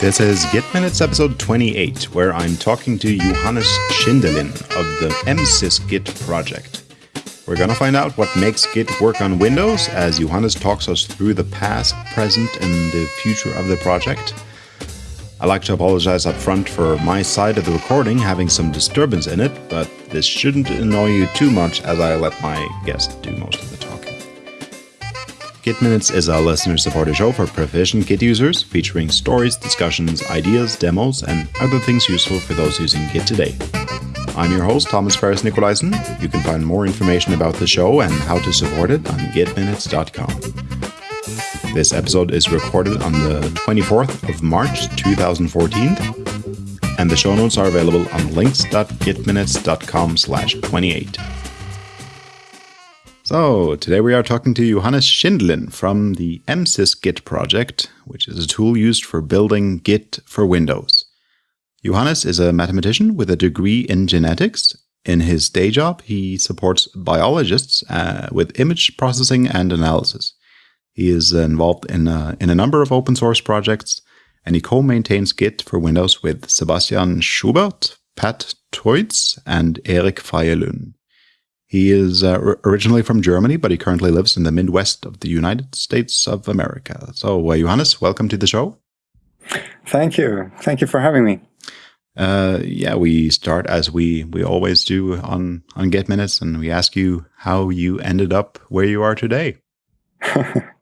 This is Git Minutes episode 28, where I'm talking to Johannes Schindelin of the MSys Git project. We're gonna find out what makes Git work on Windows as Johannes talks us through the past, present, and the future of the project. I'd like to apologize up front for my side of the recording having some disturbance in it, but this shouldn't annoy you too much as I let my guest do most of talking. Git Minutes is a listener supported show for proficient Git users, featuring stories, discussions, ideas, demos, and other things useful for those using Git today. I'm your host, Thomas Ferris Nicolaisen. You can find more information about the show and how to support it on gitminutes.com. This episode is recorded on the 24th of March 2014, and the show notes are available on links.gitminutes.com slash 28. So, today we are talking to Johannes Schindelin from the MSys Git project, which is a tool used for building Git for Windows. Johannes is a mathematician with a degree in genetics. In his day job, he supports biologists uh, with image processing and analysis. He is involved in a, in a number of open source projects, and he co-maintains Git for Windows with Sebastian Schuberth, Pat Thoyts, and Erik Faye-Lund. He is uh, originally from Germany, but he currently lives in the Midwest of the United States of America. So, uh, Johannes, welcome to the show. Thank you. Thank you for having me. Uh, yeah, we start as we we always do on on Git Minutes, and we ask you how you ended up where you are today.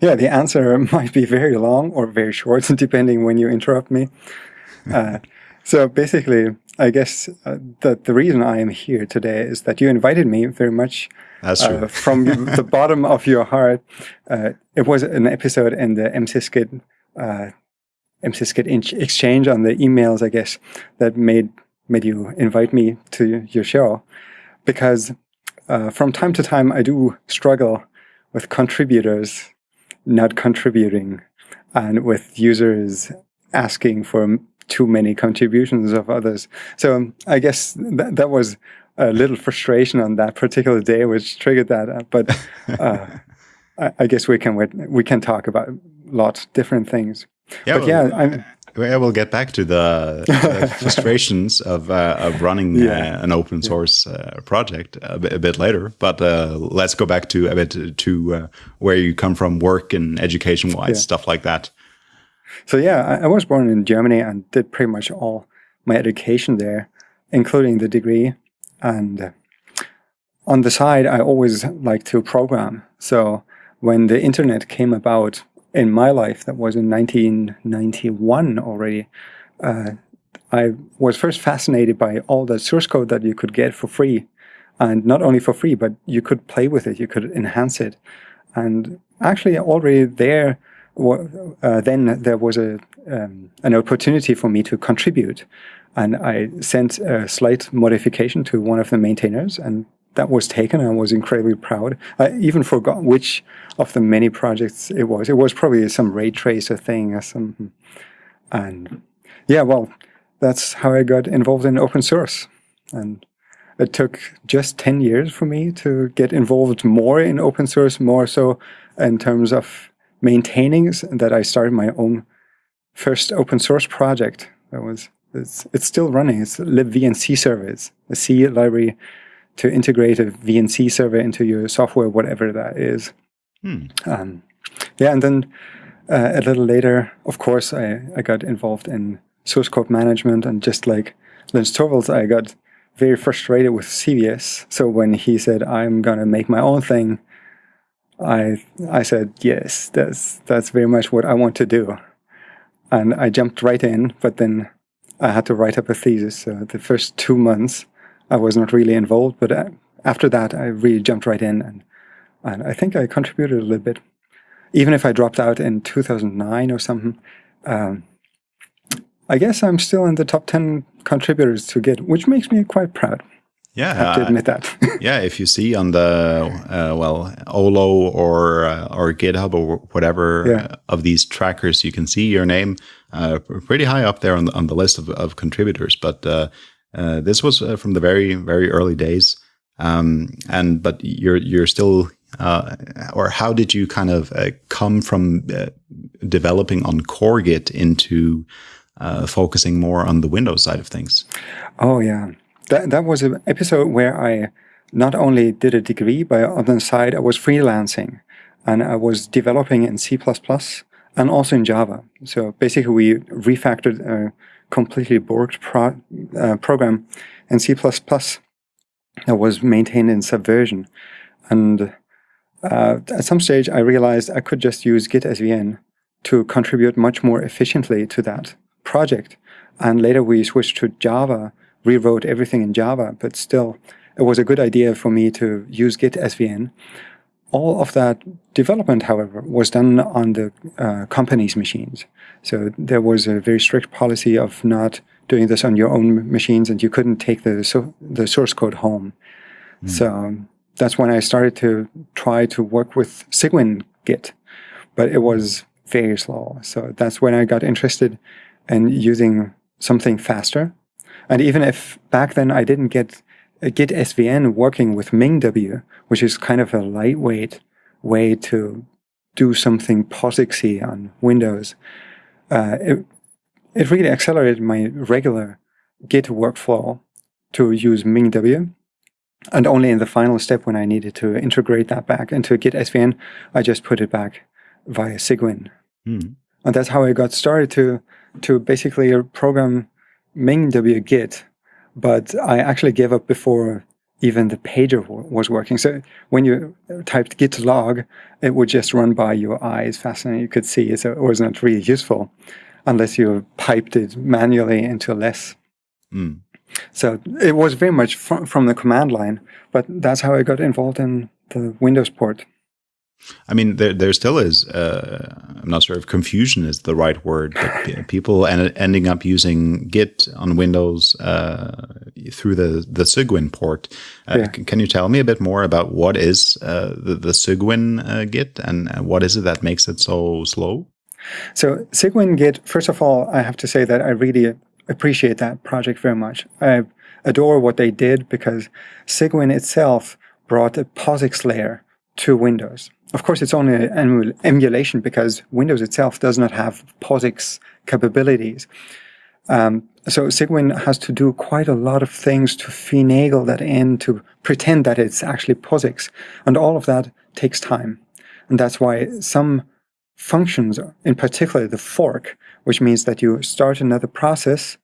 Yeah, the answer might be very long or very short, depending when you interrupt me. Uh, so basically, I guess uh, that the reason I am here today is that you invited me very much uh, from the bottom of your heart. Uh, it was an episode in the MSysGit, uh, MSysGit exchange on the emails, I guess, that made made you invite me to your show. Because uh, from time to time, I do struggle with contributors not contributing and with users asking for too many contributions of others. So I guess that, that was a little frustration on that particular day, which triggered that. But uh, I, I, guess we can we can talk about lots lot different things. Yeah, but well, yeah, I'm, I will get back to the, the frustrations of uh, of running yeah. uh, an open source uh, project a bit, a bit, later. But uh, let's go back to a bit to uh, where you come from, work and education wise, yeah. stuff like that. So yeah, I, I, was born in Germany and did pretty much all my education there, including the degree. And on the side, I always liked to program. So when the internet came about, in my life, that was in 1991 already, uh, I was first fascinated by all the source code that you could get for free. And not only for free, but you could play with it, you could enhance it. And actually, already there, uh, then there was a um, an opportunity for me to contribute. And I sent a slight modification to one of the maintainers, and that was taken. I was incredibly proud. I even forgot which of the many projects it was. It was probably some ray tracer thing or something. And yeah, well, that's how I got involved in open source. And it took just 10 years for me to get involved more in open source, more so in terms of maintaining that I started my own first open source project. That was it's, it's still running. It's libVNC server. It's a C library to integrate a VNC server into your software, whatever that is. Hmm. Um, yeah, and then uh, a little later, of course, I, I got involved in source code management, and just like Linus Torvalds, I got very frustrated with CVS. So when he said, I'm going to make my own thing, I I said, yes, that's, that's very much what I want to do. And I jumped right in, but then I had to write up a thesis. So the first two months, I was not really involved, but uh, after that, I really jumped right in, and, and I think I contributed a little bit. Even if I dropped out in 2009 or something, um, I guess I'm still in the top 10 contributors to Git, which makes me quite proud. Yeah, I have to admit that. yeah, if you see on the uh, well Ohloh or uh, or GitHub or whatever yeah. of these trackers, you can see your name uh, pretty high up there on the on the list of, of contributors. But uh, uh, this was uh, from the very very early days, um, and but you're you're still uh, or how did you kind of uh, come from uh, developing on core Git into uh, focusing more on the Windows side of things? Oh yeah, that that was an episode where I not only did a degree, but on the side I was freelancing, and I was developing in C++ and also in Java. So basically, we refactored a completely borked pro, uh, program in C++ that was maintained in Subversion. And uh, at some stage, I realized I could just use Git SVN to contribute much more efficiently to that project. And later we switched to Java, rewrote everything in Java, but still, it was a good idea for me to use Git SVN all of that development, however, was done on the uh, company's machines. So there was a very strict policy of not doing this on your own machines, and you couldn't take the so, the source code home. Mm. So that's when I started to try to work with Cygwin Git, but it was very slow. So that's when I got interested in using something faster. And even if back then I didn't get Git SVN working with MinGW, which is kind of a lightweight way to do something POSIXy on Windows, uh, it, it really accelerated my regular Git workflow to use MinGW. And only in the final step when I needed to integrate that back into Git SVN, I just put it back via Cygwin. Mm. And that's how I got started to, to basically program MinGW Git but I actually gave up before even the pager was working. So when you typed git log, it would just run by your eyes fast and you could see. So it was not really useful unless you piped it manually into less. Mm. So it was very much from the command line, but that's how I got involved in the Windows port. I mean, there there still is. Uh, I'm not sure if confusion is the right word, but people en ending up using Git on Windows uh, through the the Cygwin port. Uh, yeah. Can you tell me a bit more about what is uh, the the Cygwin uh, Git and what is it that makes it so slow? So Cygwin Git. First of all, I have to say that I really appreciate that project very much. I adore what they did because Cygwin itself brought a POSIX layer to Windows. Of course, it's only an emulation because Windows itself does not have POSIX capabilities. Um, so Cygwin has to do quite a lot of things to finagle that in, to pretend that it's actually POSIX. And all of that takes time. And that's why some functions, in particular the fork, which means that you start another process,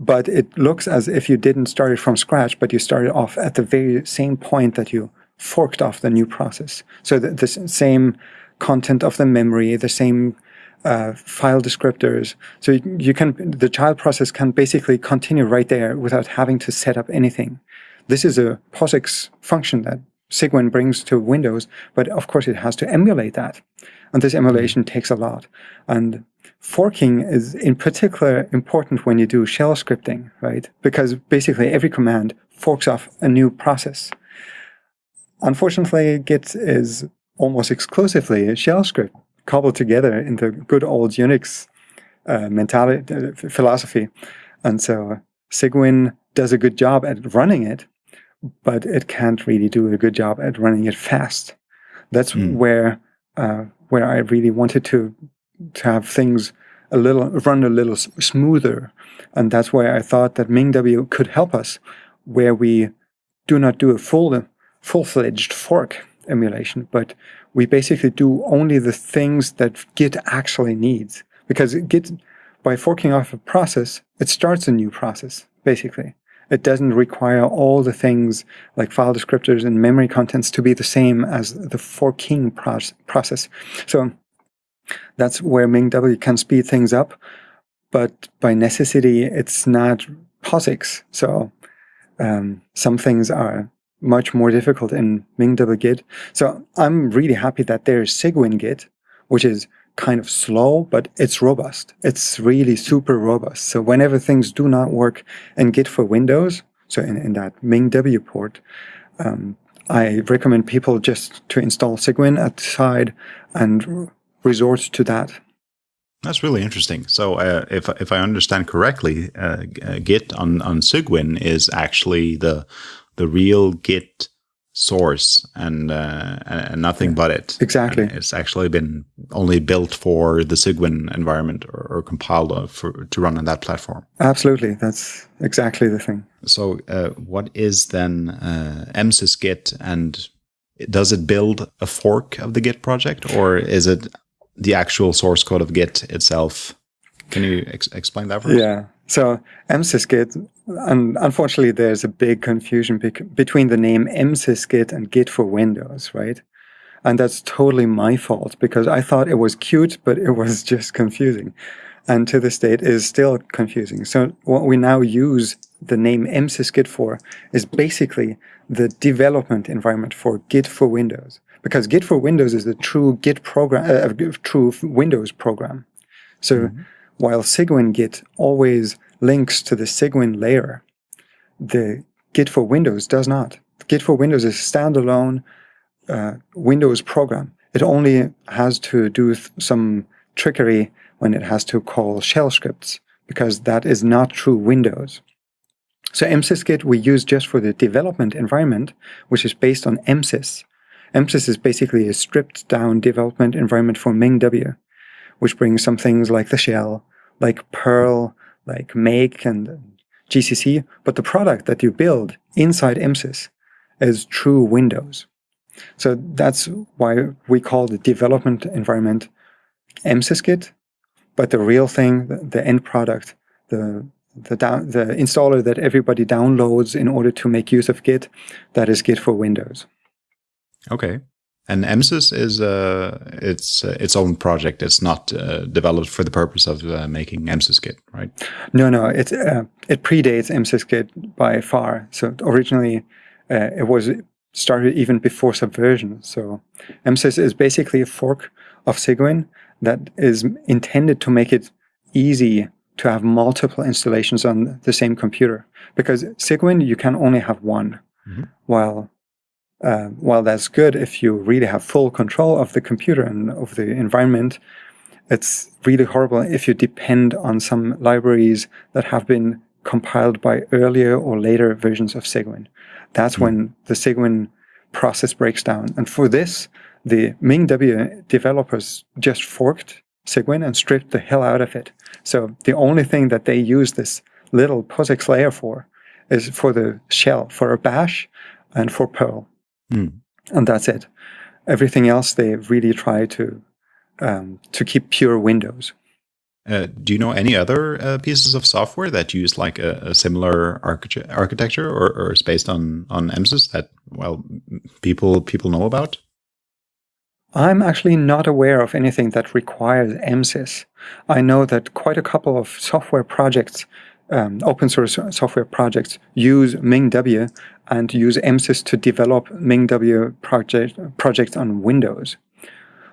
but it looks as if you didn't start it from scratch, but you started off at the very same point that you forked off the new process. So the, the same content of the memory, the same uh, file descriptors. So you, you, can, the child process can basically continue right there without having to set up anything. This is a POSIX function that Cygwin brings to Windows, but of course it has to emulate that. And this emulation takes a lot. And forking is in particular important when you do shell scripting, right? Because basically every command forks off a new process. Unfortunately, Git is almost exclusively a shell script cobbled together in the good old Unix uh, mentality, uh, philosophy. And so Cygwin does a good job at running it, but it can't really do a good job at running it fast. That's mm. where uh, where I really wanted to to have things a little run a little smoother, and that's why I thought that MinGW could help us, where we do not do a full full-fledged fork emulation, but we basically do only the things that Git actually needs. Because Git, by forking off a process, it starts a new process, basically. It doesn't require all the things like file descriptors and memory contents to be the same as the forking process. So that's where MinGW can speed things up, but by necessity, it's not POSIX. So um, some things are much more difficult in MinGW Git. So I'm really happy that there's Cygwin Git, which is kind of slow, but it's robust. It's really super robust. So whenever things do not work in Git for Windows, so in, in that MinGW port, um, I recommend people just to install Cygwin at the side and resort to that. That's really interesting. So, uh, if if I understand correctly, uh, Git on on Cygwin is actually the the real Git source and uh, and nothing yeah. but it. Exactly. And it's actually been only built for the Cygwin environment or, or compiled for, to run on that platform. Absolutely, that's exactly the thing. So, uh, what is then uh, MSys Git, and does it build a fork of the Git project, or is it the actual source code of Git itself? Can you ex explain that for us? Yeah. So MSysGit, and unfortunately, there's a big confusion between the name MSysGit and Git for Windows, right? And that's totally my fault because I thought it was cute, but it was just confusing. And to this date is still confusing. So what we now use the name MSysGit for is basically the development environment for Git for Windows. Because Git for Windows is the true Git program, uh, true Windows program. So mm -hmm while Cygwin Git always links to the Cygwin layer, the Git for Windows does not. Git for Windows is a standalone uh, Windows program. It only has to do some trickery when it has to call shell scripts, because that is not true Windows. So MSysGit we use just for the development environment, which is based on MSys. MSys is basically a stripped down development environment for MinGW which brings some things like the shell, like Perl, like Make and GCC. But the product that you build inside MSys is true Windows. So that's why we call the development environment MSysGit. But the real thing, the, the end product, the the, down, the installer that everybody downloads in order to make use of Git, that is Git for Windows. Okay. And MSys is uh, its uh, its own project. It's not uh, developed for the purpose of uh, making MSysGit, right? No, no. It uh, it predates MSysGit by far. So originally, uh, it was started even before Subversion. So MSys is basically a fork of Cygwin that is intended to make it easy to have multiple installations on the same computer. Because Cygwin, you can only have one, mm -hmm. while uh, while that's good if you really have full control of the computer and of the environment, it's really horrible if you depend on some libraries that have been compiled by earlier or later versions of Cygwin. That's mm. when the Cygwin process breaks down. And for this, the MinGW developers just forked Cygwin and stripped the hell out of it. So the only thing that they use this little POSIX layer for is for the shell, for a bash and for Perl. Mm. And that's it. Everything else, they really try to um, to keep pure Windows. Uh, do you know any other uh, pieces of software that use like a, a similar archi architecture or, or is based on on MSys that well people people know about? I'm actually not aware of anything that requires MSys. I know that quite a couple of software projects um, open source software projects use MinGW and use MSys to develop MinGW project, projects on Windows.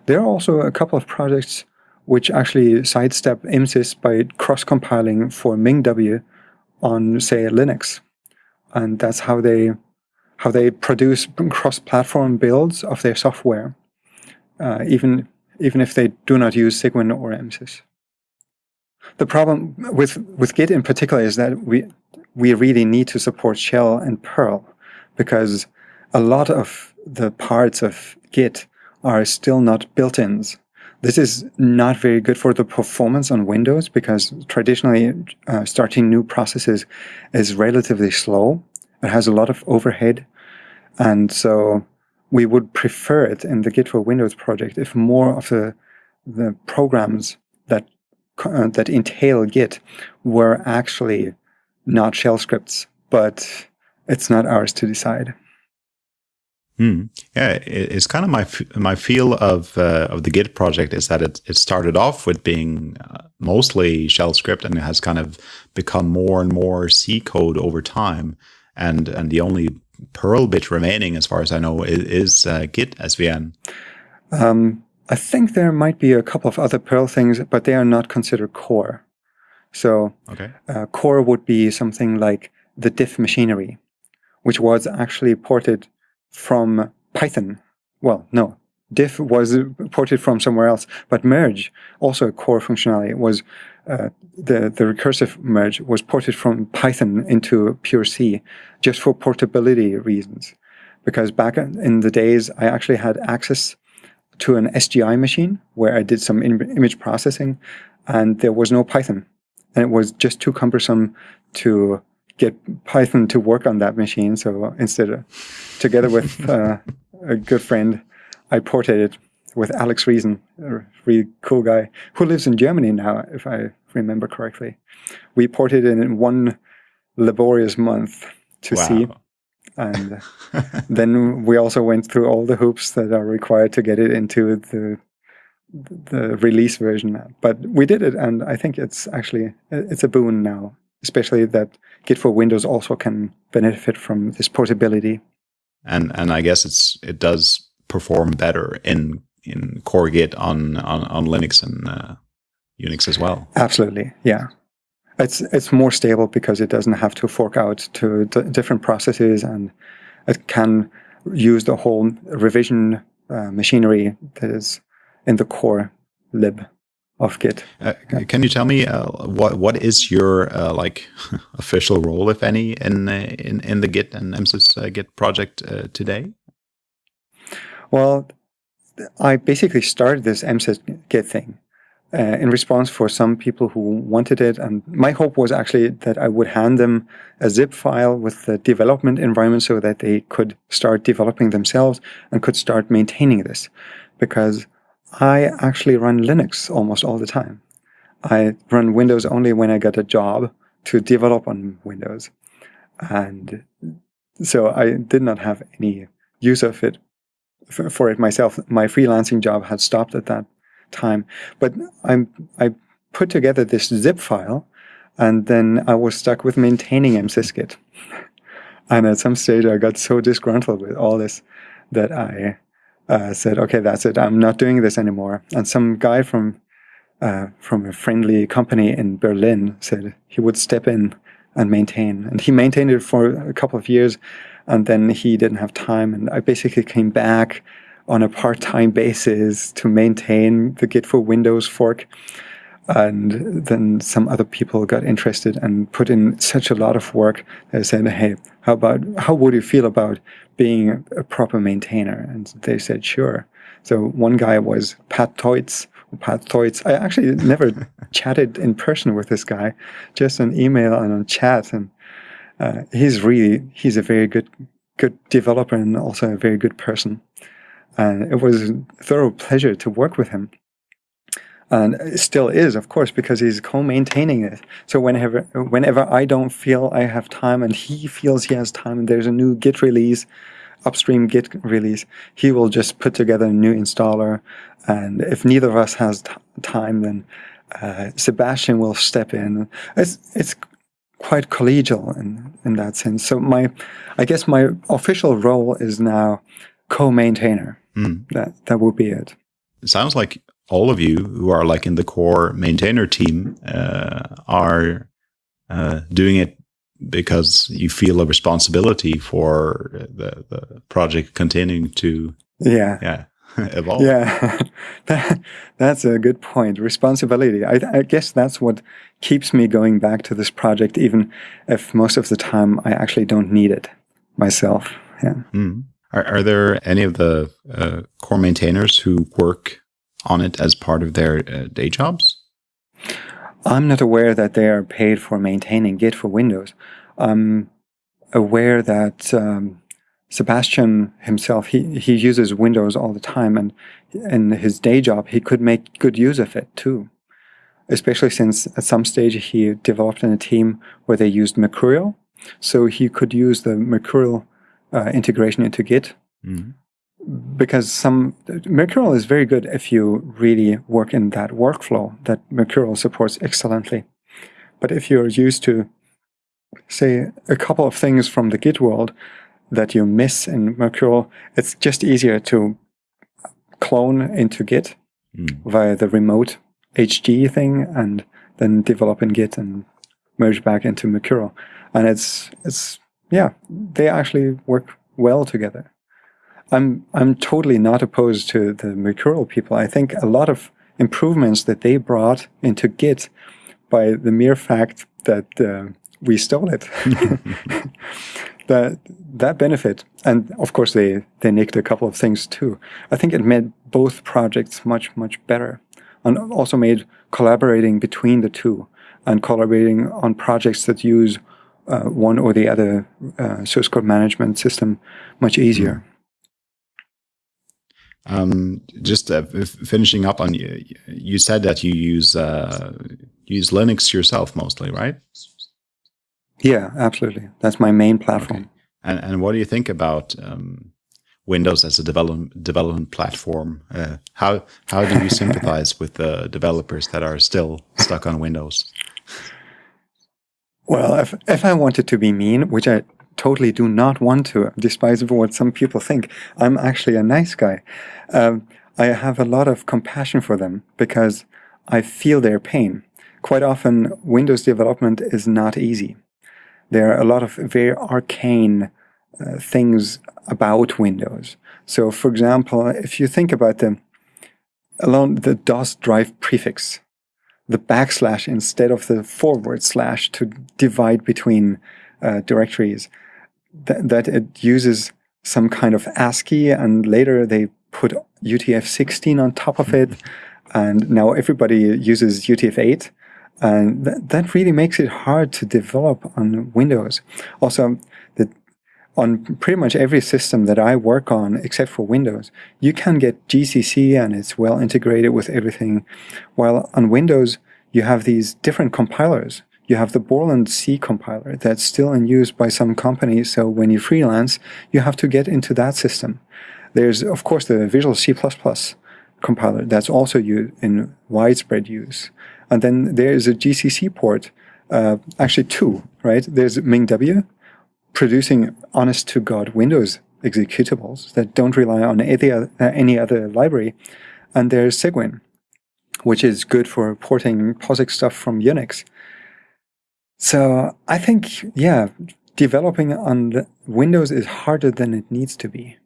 There are also a couple of projects which actually sidestep MSys by cross-compiling for MinGW on, say, Linux. And that's how they how they produce cross-platform builds of their software, uh, even even if they do not use Cygwin or MSys. The problem with, with Git in particular is that we, we really need to support Shell and Perl because a lot of the parts of Git are still not built-ins. This is not very good for the performance on Windows because traditionally uh, starting new processes is relatively slow. It has a lot of overhead. And so we would prefer it in the Git for Windows project if more of the, the programs that uh, that entail Git were actually not shell scripts, but it's not ours to decide. Hmm. Yeah, it's kind of my my feel of uh, of the Git project is that it it started off with being uh, mostly shell script and it has kind of become more and more C code over time, and and the only Perl bit remaining, as far as I know, is, is uh, Git SVN. Um, I think there might be a couple of other Perl things, but they are not considered core. So okay. uh, core would be something like the diff machinery, which was actually ported from Python. Well, no, diff was ported from somewhere else, but merge, also a core functionality, was uh, the, the recursive merge was ported from Python into pure C just for portability reasons. because back in the days, I actually had access to an SGI machine where I did some image processing and there was no Python. And it was just too cumbersome to get Python to work on that machine. So instead, together with uh, a good friend, I ported it with Alex Riesen, a really cool guy who lives in Germany now, if I remember correctly. We ported it in one laborious month to wow. C. And then we also went through all the hoops that are required to get it into the the release version. But we did it, and I think it's actually it's a boon now, especially that Git for Windows also can benefit from this portability. And and I guess it's it does perform better in in core Git on on, on Linux and uh, Unix as well. Absolutely, yeah. It's it's more stable because it doesn't have to fork out to different processes, and it can use the whole revision uh, machinery that is in the core lib of Git. Uh, can you tell me uh, what what is your uh, like official role, if any, in uh, in in the Git and MSys uh, Git project uh, today? Well, I basically started this MSys Git thing uh, in response for some people who wanted it. And my hope was actually that I would hand them a zip file with the development environment so that they could start developing themselves and could start maintaining this. Because I actually run Linux almost all the time. I run Windows only when I get a job to develop on Windows. And so I did not have any use of it for it myself. My freelancing job had stopped at that time. But I'm, I put together this zip file and then I was stuck with maintaining msysgit. and at some stage I got so disgruntled with all this that I uh, said, okay, that's it. I'm not doing this anymore. And some guy from uh, from a friendly company in Berlin said he would step in and maintain. And he maintained it for a couple of years and then he didn't have time. And I basically came back on a part-time basis to maintain the Git for Windows fork. And then some other people got interested and put in such a lot of work. They said, "Hey, how about how would you feel about being a proper maintainer?" And they said, "Sure." So one guy was Pat Thoyts. Pat Thoyts. I actually never chatted in person with this guy, just an email and a chat. And uh, he's really he's a very good good developer and also a very good person. And it was a thorough pleasure to work with him. And it still is, of course, because he's co-maintaining it. So whenever whenever I don't feel I have time and he feels he has time and there's a new Git release, upstream Git release, he will just put together a new installer. And if neither of us has time, then uh, Sebastian will step in. It's it's quite collegial in in that sense. So my, I guess my official role is now co-maintainer. Mm. That that would be it. It sounds like all of you who are like in the core maintainer team uh, are uh, doing it because you feel a responsibility for the, the project continuing to yeah yeah evolve. Yeah, that, that's a good point. Responsibility. I, I, guess that's what keeps me going back to this project, even if most of the time I actually don't need it myself. Yeah. Mm. Are, are there any of the uh, core maintainers who work on it as part of their uh, day jobs? I'm not aware that they are paid for maintaining Git for Windows. I'm aware that um, Sebastian himself, he, he uses Windows all the time, and in his day job, he could make good use of it too. Especially since at some stage he developed in a team where they used Mercurial. So he could use the Mercurial uh, integration into Git. Mm-hmm. Because some Mercurial is very good if you really work in that workflow that Mercurial supports excellently. But if you're used to, say, a couple of things from the Git world that you miss in Mercurial, it's just easier to clone into Git mm. via the remote HG thing and then develop in Git and merge back into Mercurial. And it's it's yeah, they actually work well together. I'm I'm totally not opposed to the Mercurial people. I think a lot of improvements that they brought into Git by the mere fact that uh, we stole it. that that benefit, and of course they they nicked a couple of things too. I think it made both projects much much better, and also made collaborating between the two and collaborating on projects that use uh, one or the other uh, source code management system much easier. Um, just uh, finishing up on you, you said that you use uh, use Linux yourself mostly, right? Yeah, absolutely. That's my main platform. Okay. And and what do you think about um, Windows as a development development platform? Uh, how how do you sympathize with the developers that are still stuck on Windows? Well, if if I wanted to be mean, which I totally do not want to, despite what some people think, I'm actually a nice guy. Um, I have a lot of compassion for them because I feel their pain. Quite often, Windows development is not easy. There are a lot of very arcane uh, things about Windows. So, for example, if you think about the alone the DOS drive prefix, the backslash instead of the forward slash to divide between uh, directories, th that it uses some kind of ASCII, and later they put UTF-16 on top of it, and now everybody uses UTF-8. And th that really makes it hard to develop on Windows. Also, the, on pretty much every system that I work on, except for Windows, you can get GCC and it's well integrated with everything. While on Windows, you have these different compilers. You have the Borland C compiler that's still in use by some companies. So when you freelance, you have to get into that system. There's, of course, the Visual C++ compiler that's also used in widespread use. And then there is a GCC port, uh, actually two, right? There's MinGW producing honest to God Windows executables that don't rely on any other, any other library. And there's Cygwin, which is good for porting POSIX stuff from Unix. So I think, yeah, developing on Windows is harder than it needs to be.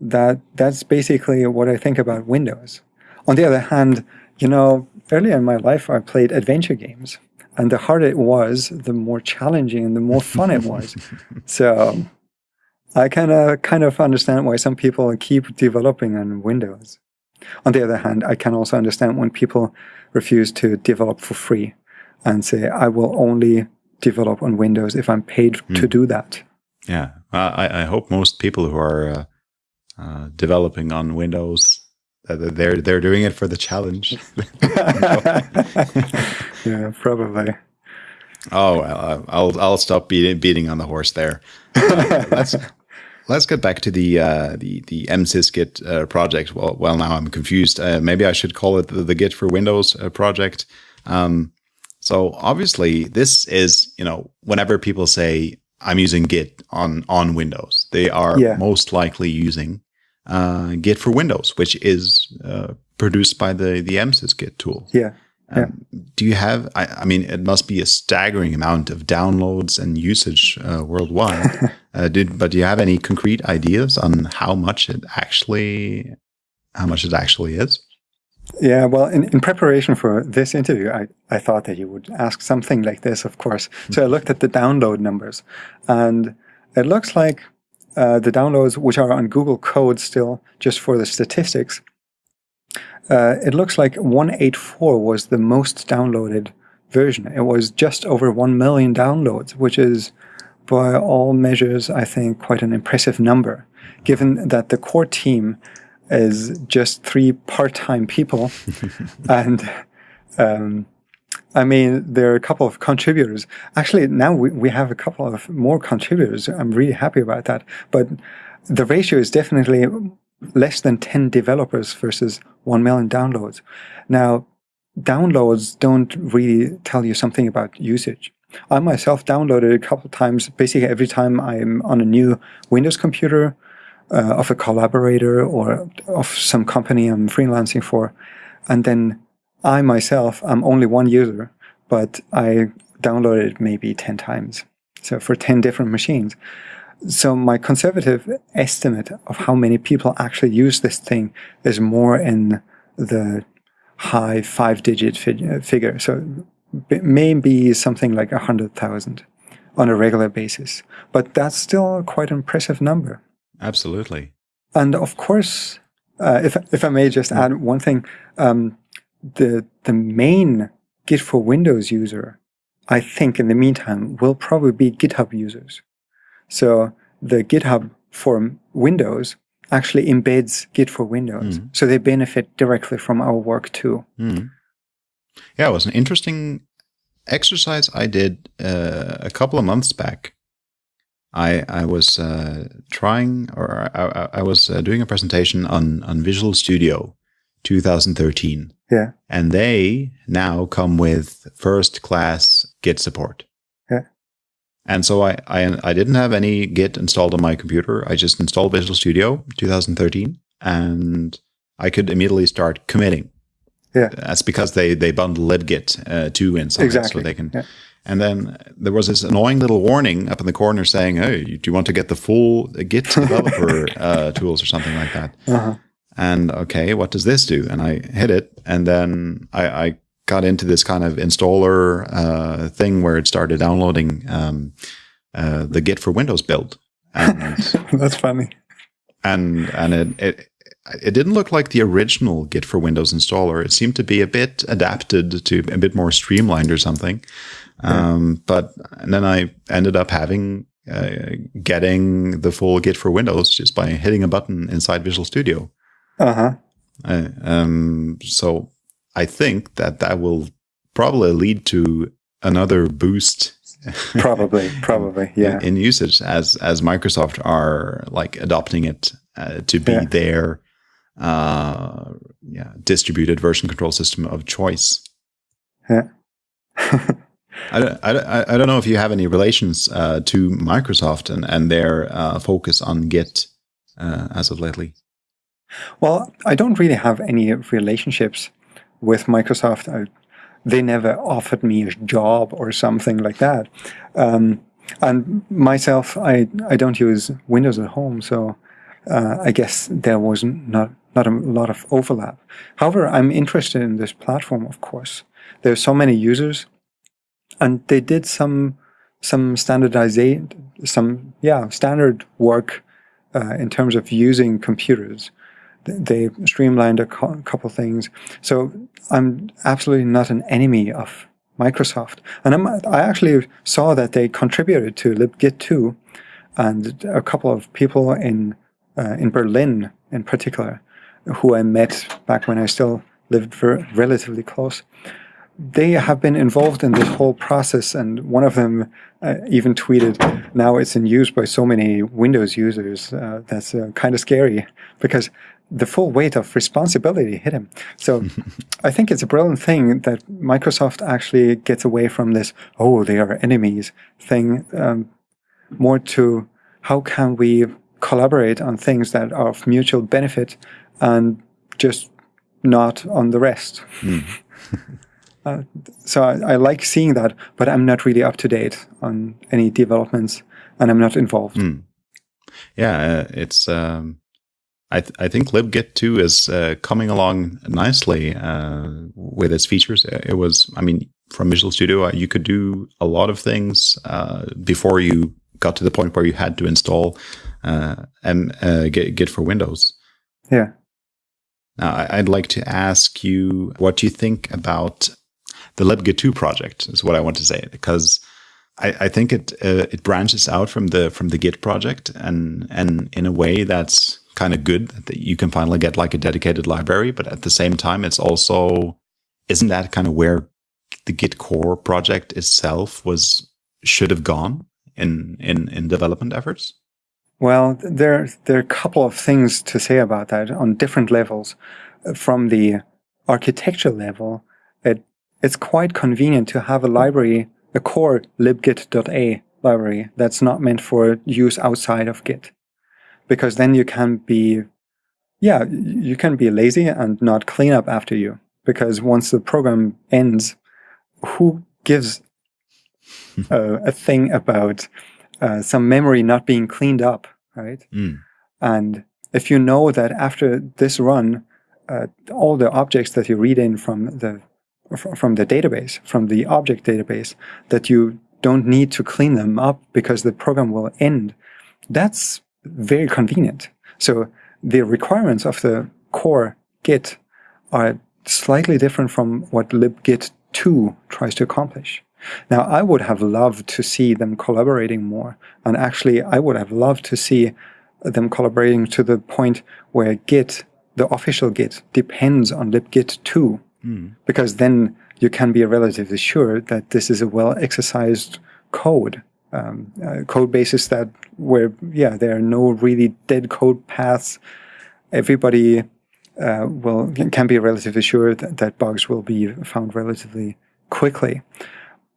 That That's basically what I think about Windows. On the other hand, you know, earlier in my life, I played adventure games. And the harder it was, the more challenging and the more fun it was. so I kind of kind of understand why some people keep developing on Windows. On the other hand, I can also understand when people refuse to develop for free and say, I will only develop on Windows if I'm paid mm. to do that. Yeah, I, I, hope most people who are uh, uh, developing on Windows uh, they're they're doing it for the challenge. yeah, probably. Oh, well, I'll I'll stop beating beating on the horse there. Uh, let's let's get back to the uh, the the msysgit uh, project. Well, well, now I'm confused. Uh, maybe I should call it the, the Git for Windows uh, project. Um, so obviously, this is you know whenever people say I'm using Git on on Windows, they are yeah. most likely using uh, Git for Windows, which is uh, produced by the the msysgit tool. Yeah. Um, do you have? I, I, mean, it must be a staggering amount of downloads and usage uh, worldwide. uh, did but do you have any concrete ideas on how much it actually, how much it actually is? Yeah, well, in, in preparation for this interview, I, I thought that you would ask something like this, of course. So I looked at the download numbers, and it looks like uh, the downloads, which are on Google Code still, just for the statistics, uh, it looks like 184 was the most downloaded version. It was just over 1 million downloads, which is, by all measures, I think, quite an impressive number, given that the core team is just three part-time people. and um, I mean, there are a couple of contributors. Actually, now we, we have a couple of more contributors. I'm really happy about that. But the ratio is definitely less than 10 developers versus 1 million downloads. Now, downloads don't really tell you something about usage. I myself downloaded a couple of times, basically every time I'm on a new Windows computer uh, of a collaborator or of some company I'm freelancing for. And then I myself, I'm only one user, but I downloaded maybe 10 times. So for 10 different machines. So my conservative estimate of how many people actually use this thing is more in the high five digit figure. So maybe something like a hundred thousand on a regular basis. But that's still quite an impressive number. Absolutely. And of course, uh, if if I may just add one thing, um, the the main Git for Windows user, I think, in the meantime, will probably be GitHub users. So the GitHub for Windows actually embeds Git for Windows, mm. so they benefit directly from our work too. Mm. Yeah, it was an interesting exercise I did uh, a couple of months back. I I was uh, trying, or I, I was uh, doing a presentation on on Visual Studio 2013. Yeah, and they now come with first class Git support. Yeah, and so I, I I didn't have any Git installed on my computer. I just installed Visual Studio 2013, and I could immediately start committing. Yeah, that's because they they bundle libgit uh, too inside, exactly. so they can. Yeah. And then there was this annoying little warning up in the corner saying, "Hey, do you want to get the full Git developer uh, tools or something like that?" Uh-huh. And okay, what does this do? And I hit it, and then I, I got into this kind of installer uh, thing where it started downloading um, uh, the Git for Windows build. And, That's funny. And and it, it it didn't look like the original Git for Windows installer. It seemed to be a bit adapted to a bit more streamlined or something. Um, but then I ended up having uh, getting the full Git for Windows just by hitting a button inside Visual Studio. Uh-huh. Uh, um, so I think that that will probably lead to another boost. probably, probably, yeah. In, in, usage as as Microsoft are like adopting it uh, to be yeah. their uh, yeah distributed version control system of choice. Yeah. I, I, I don't know if you have any relations uh, to Microsoft and, and their uh, focus on Git uh, as of lately. Well, I don't really have any relationships with Microsoft. I, they never offered me a job or something like that. Um, and myself, I, I don't use Windows at home, so uh, I guess there was not, not a lot of overlap. However, I'm interested in this platform, of course. There are so many users and they did some some standardization, some yeah standard work uh, in terms of using computers. They streamlined a couple things. So I'm absolutely not an enemy of Microsoft, and I'm, I actually saw that they contributed to libgit2, and a couple of people in uh, in Berlin in particular, who I met back when I still lived relatively close they have been involved in this whole process, and one of them uh, even tweeted, "Now it's in use by so many Windows users. Uh, that's uh, kind of scary because the full weight of responsibility hit him." So, I think it's a brilliant thing that Microsoft actually gets away from this "oh, they are enemies" thing, um, more to how can we collaborate on things that are of mutual benefit and just not on the rest. Mm. Uh, so I, I, like seeing that, but I'm not really up to date on any developments, and I'm not involved. Mm. Yeah, uh, it's. Um, I th I think libgit two is uh, coming along nicely uh, with its features. It was, I mean, from Visual Studio, uh, you could do a lot of things before you got to the point where you had to install M Git, Git for Windows. Yeah. Now, I'd like to ask you what you think about the libgit2 project is what I want to say because I, I think it uh, it branches out from the from the Git project and and in a way that's kind of good that you can finally get like a dedicated library, but at the same time, it's also isn't that kind of where the Git core project itself was should have gone in in in development efforts? Well, there there are a couple of things to say about that on different levels. From the architecture level, it's quite convenient to have a library, a core libgit.a library that's not meant for use outside of Git. Because then you can be, yeah, you can be lazy and not clean up after you. Because once the program ends, who gives uh, a thing about uh, some memory not being cleaned up, right? Mm. And if you know that after this run, uh, all the objects that you read in from the from the database, from the object database, that you don't need to clean them up because the program will end. That's very convenient. So the requirements of the core Git are slightly different from what libgit 2 tries to accomplish. Now, I would have loved to see them collaborating more. And actually, I would have loved to see them collaborating to the point where Git, the official Git, depends on libgit 2. Mm. Because then you can be relatively sure that this is a well exercised code. Um, uh, code bases that where, yeah, there are no really dead code paths. Everybody uh, will can be relatively sure that, that bugs will be found relatively quickly.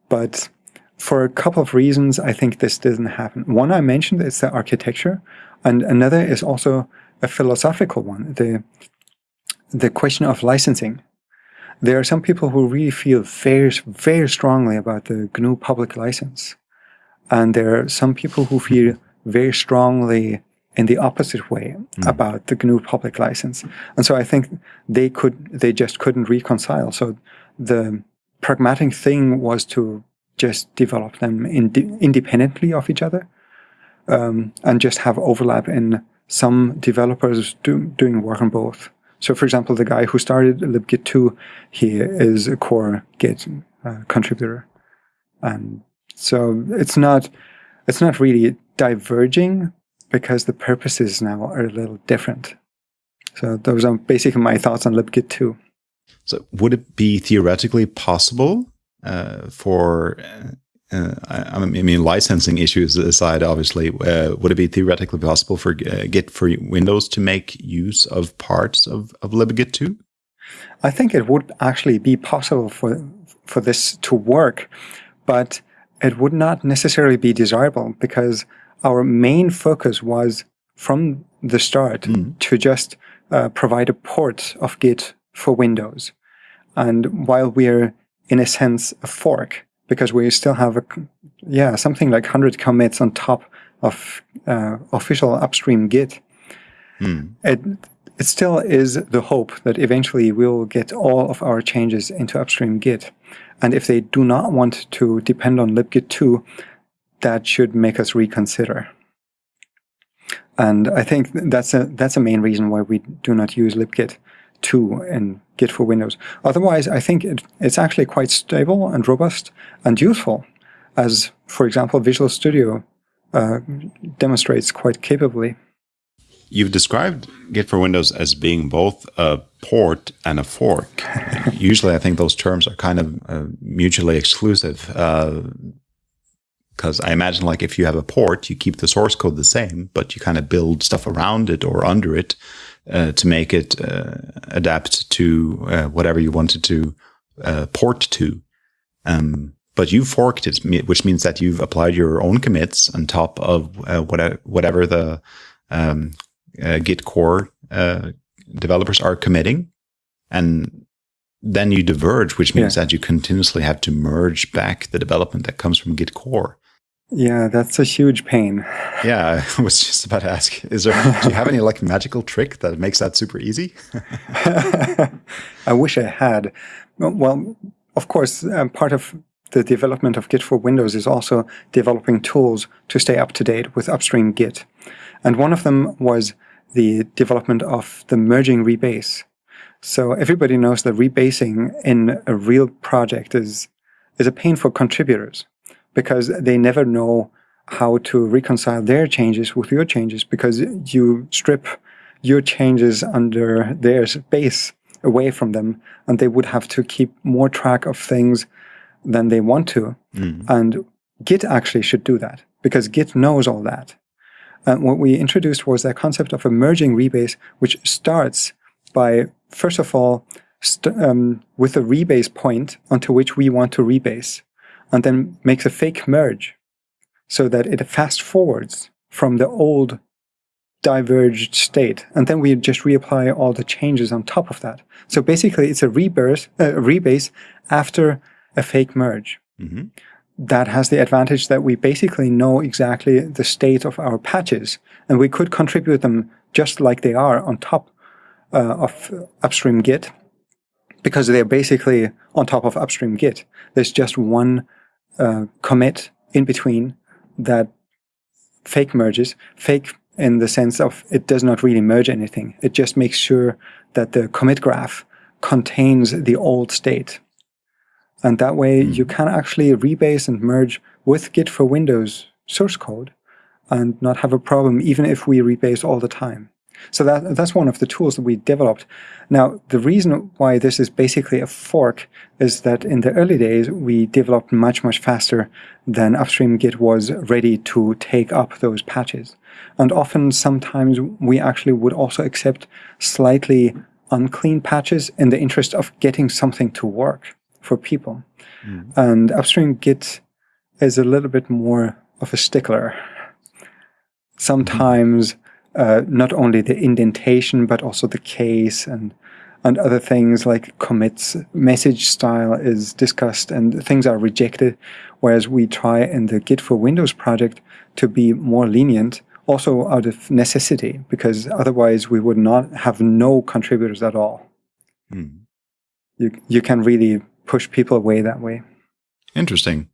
But for a couple of reasons, I think this doesn't happen. One I mentioned is the architecture, and another is also a philosophical one, the, the question of licensing. There are some people who really feel very, very strongly about the GNU public license. And there are some people who feel very strongly in the opposite way mm. about the GNU public license. And so I think they could, they just couldn't reconcile. So the pragmatic thing was to just develop them ind- independently of each other um, and just have overlap in some developers do, doing work on both. So, for example, the guy who started libgit2, he is a core Git uh, contributor, and so it's not it's not really diverging because the purposes now are a little different. So those are basically my thoughts on libgit2. So would it be theoretically possible uh, for uh, I, I, mean, licensing issues aside, obviously, uh, would it be theoretically possible for uh, Git for Windows to make use of parts of, of libgit2? I think it would actually be possible for for this to work, but it would not necessarily be desirable because our main focus was from the start mm. to just uh, provide a port of Git for Windows. And while we're in a sense a fork, because we still have a, yeah, something like 100 commits on top of uh, official upstream Git, mm. it, it still is the hope that eventually we'll get all of our changes into upstream Git. And if they do not want to depend on libgit2, that should make us reconsider. And I think that's a that's a main reason why we do not use libgit 2 in Git for Windows. Otherwise, I think it, it's actually quite stable and robust and useful, as, for example, Visual Studio uh, demonstrates quite capably. You've described Git for Windows as being both a port and a fork. Usually, I think those terms are kind of uh, mutually exclusive. Because uh, I imagine, like, if you have a port, you keep the source code the same, but you kind of build stuff around it or under it to make it uh, adapt to uh, whatever you wanted to uh, port to. Um, but you forked it, which means that you've applied your own commits on top of whatever, whatever the um, Git core developers are committing. And then you diverge, which means yeah. that you continuously have to merge back the development that comes from Git core. Yeah, that's a huge pain. Yeah, I was just about to ask: Is there? do you have any like magical trick that makes that super easy? I wish I had. Well, of course, um, part of the development of Git for Windows is also developing tools to stay up to date with upstream Git, and one of them was the development of the merging rebase. So everybody knows that rebasing in a real project is is a pain for contributors because they never know how to reconcile their changes with your changes because you strip your changes under their space away from them and they would have to keep more track of things than they want to. Mm. And Git actually should do that because Git knows all that. And what we introduced was that concept of a merging rebase, which starts by, first of all, um, with a rebase point onto which we want to rebase and then makes a fake merge so that it fast forwards from the old diverged state. And then we just reapply all the changes on top of that. So basically, it's a rebase, uh, rebase after a fake merge. Mm-hmm. That has the advantage that we basically know exactly the state of our patches, and we could contribute them just like they are on top uh, of upstream Git, because they're basically on top of upstream Git. There's just one uh, commit in between that fake merges, fake in the sense of it does not really merge anything. It just makes sure that the commit graph contains the old state. And that way you can actually rebase and merge with Git for Windows source code and not have a problem even if we rebase all the time. So that, that's one of the tools that we developed. Now, the reason why this is basically a fork is that in the early days, we developed much, much faster than upstream Git was ready to take up those patches. And often, sometimes we actually would also accept slightly unclean patches in the interest of getting something to work for people. Mm. And upstream Git is a little bit more of a stickler. Sometimes uh, not only the indentation, but also the case and and other things like commits, message style is discussed and things are rejected. Whereas we try in the Git for Windows project to be more lenient, also out of necessity, because otherwise we would not have no contributors at all. Hmm. You, you can really push people away that way. Interesting.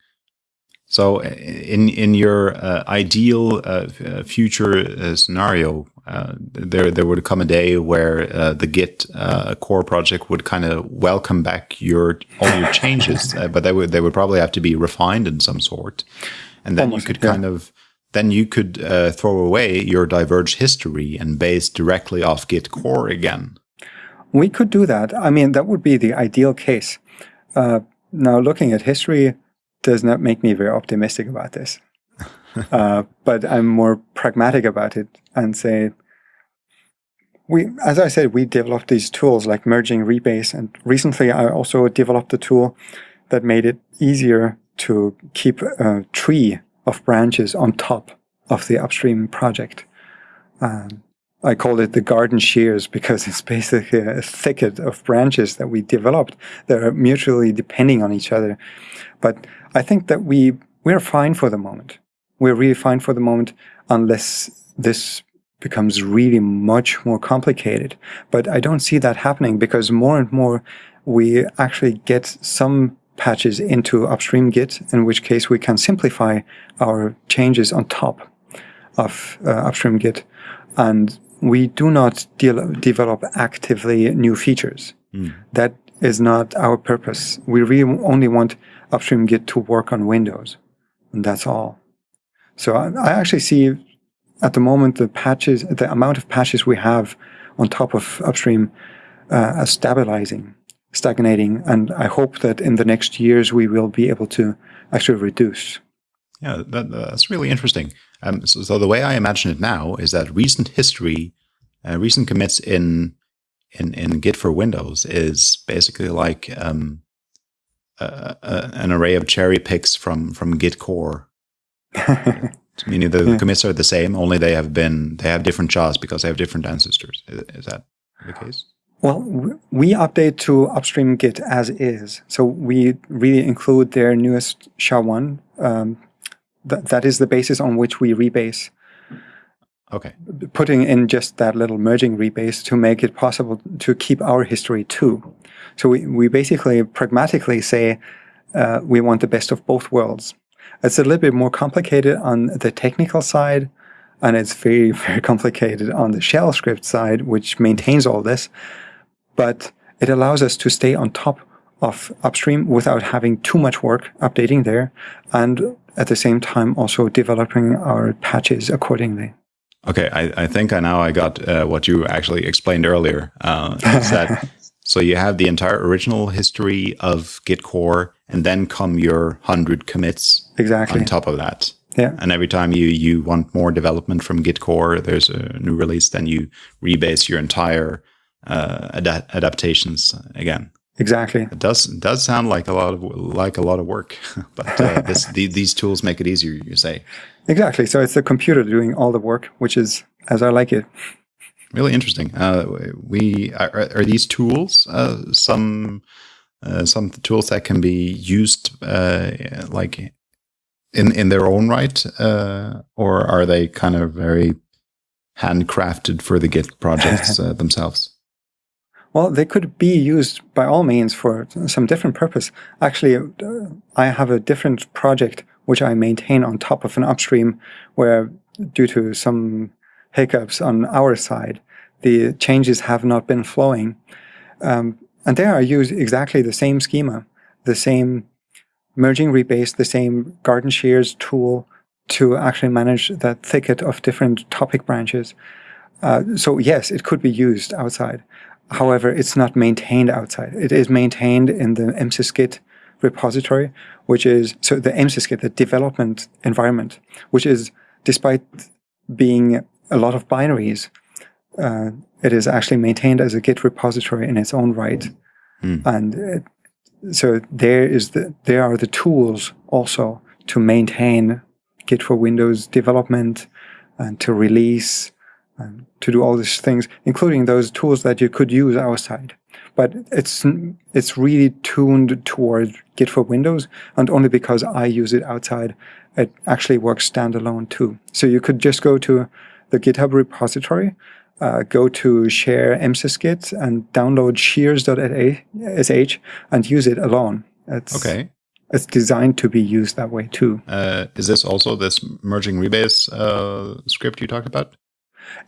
So, in in your uh, ideal uh, uh future uh, scenario, uh, there there would come a day where uh, the Git core project would kind of welcome back your all your changes, but they would they would probably have to be refined in some sort, and then Almost, you could yeah. kind of then you could throw away your diverged history and base directly off Git core again. We could do that. I mean, that would be the ideal case. now, looking at history does not make me very optimistic about this. uh, but I'm more pragmatic about it and say, we, as I said, we developed these tools like merging rebase. And recently I also developed a tool that made it easier to keep a tree of branches on top of the upstream project. Um, I call it the garden shears because it's basically a thicket of branches that we developed that are mutually depending on each other. But I think that we we're fine for the moment. We're really fine for the moment unless this becomes really much more complicated. But I don't see that happening because more and more we actually get some patches into upstream Git, in which case we can simplify our changes on top of uh, upstream Git. And we do not de develop actively new features. Mm. That is not our purpose. We really only want upstream Git to work on Windows. And that's all. So I, I actually see at the moment the patches, the amount of patches we have on top of upstream uh, as stabilizing, stagnating. And I hope that in the next years we will be able to actually reduce. Yeah, that, that's really interesting. Um, so, so, the way I imagine it now is that recent history, uh, recent commits in in in Git for Windows is basically like um, an array of cherry picks from from Git core. Meaning the, the, commits are the same, only they have been they have different jobs because they have different ancestors. Is, is that the case? Well, we update to upstream Git as is, so we really include their newest SHA-1. Um, th that is the basis on which we rebase. Okay. Putting in just that little merging rebase to make it possible to keep our history too. So we, we basically pragmatically say uh, we want the best of both worlds. It's a little bit more complicated on the technical side, and it's very, very complicated on the shell script side, which maintains all this. But it allows us to stay on top of upstream without having too much work updating there, and at the same time also developing our patches accordingly. Okay, I, I think I now I got uh, what you actually explained earlier. Uh, that so you have the entire original history of Git core, and then come your hundred commits exactly on top of that. Yeah. And every time you you want more development from Git core, there's a new release, then you rebase your entire uh, ad adaptations again. Exactly. It does does sound like a lot of like a lot of work, but uh, this, the, these tools make it easier. You say exactly. So it's the computer doing all the work, which is as I like it. Really interesting. Uh, we are, are, these tools uh, some uh, some tools that can be used uh, like in in their own right, uh, or are they kind of very handcrafted for the Git projects themselves? Well, they could be used by all means for some different purpose. Actually, uh, I have a different project which I maintain on top of an upstream where due to some hiccups on our side, the changes have not been flowing. Um, and there I use exactly the same schema, the same merging rebase, the same garden shears tool to actually manage that thicket of different topic branches. Uh, so yes, it could be used outside. However, it's not maintained outside. It is maintained in the MSysGit repository, which is, so the MSysGit, the development environment, which is, despite being a lot of binaries, uh, it is actually maintained as a Git repository in its own right. Mm. And it, so there is the, there are the tools also to maintain Git for Windows development and to release and to do all these things, including those tools that you could use outside. But it's it's really tuned toward Git for Windows, and only because I use it outside, it actually works standalone too. So you could just go to the GitHub repository, uh, go to share msysgit and download shears.sh and use it alone. It's, okay. It's designed to be used that way too. Uh, is this also this merging rebase uh, script you talked about?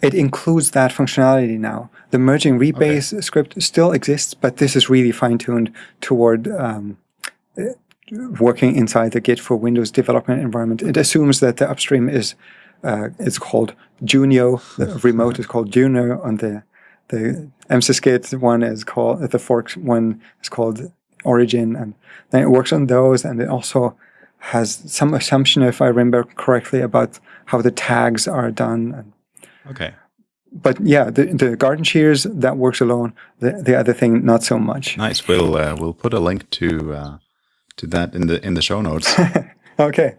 It includes that functionality now. The merging rebase okay. script still exists, but this is really fine-tuned toward um, working inside the Git for Windows development environment. It assumes that the upstream is uh, it's called Junio. The remote is called Junio. On the the MSysGit one is called the fork one is called Origin, and then it works on those, and it also has some assumption, if I remember correctly, about how the tags are done. Okay. But yeah, the, the garden shears that works alone. The the other thing, not so much. Nice. We'll uh, we'll put a link to uh, to that in the in the show notes. okay.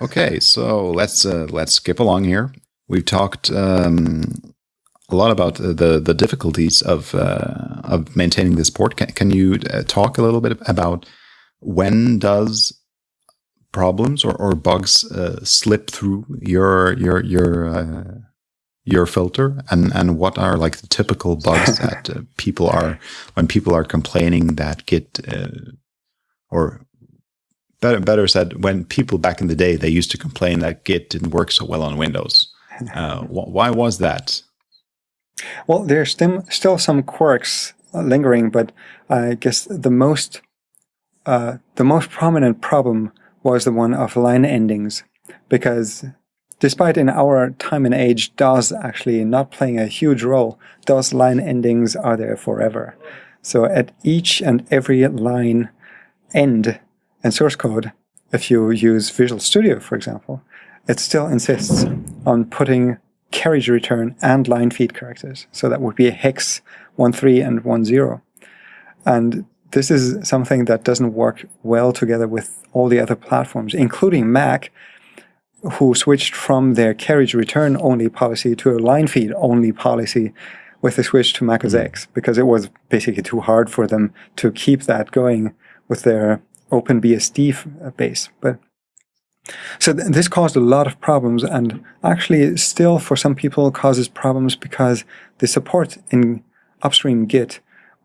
Okay, so let's uh, let's skip along here. We've talked um, a lot about the the difficulties of uh, of maintaining this port. Can, can you uh, talk a little bit about when does problems or, or bugs uh, slip through your your your uh, your filter and and what are like the typical bugs that uh, people are when people are complaining that git or better, better said, when people back in the day, they used to complain that Git didn't work so well on Windows. Uh, wh why was that? Well, there's still, still some quirks lingering, but I guess the most uh, the most prominent problem was the one of line endings, because despite in our time and age DOS actually not playing a huge role, those line endings are there forever. So at each and every line end, and source code, if you use Visual Studio, for example, it still insists on putting carriage return and line feed characters. So that would be a hex 1.3 and 1.0. And this is something that doesn't work well together with all the other platforms, including Mac, who switched from their carriage return only policy to a line feed only policy with the switch to Mac OS mm. X, because it was basically too hard for them to keep that going with their OpenBSD uh, base. But so th this caused a lot of problems, and actually, still for some people, causes problems because the support in upstream Git.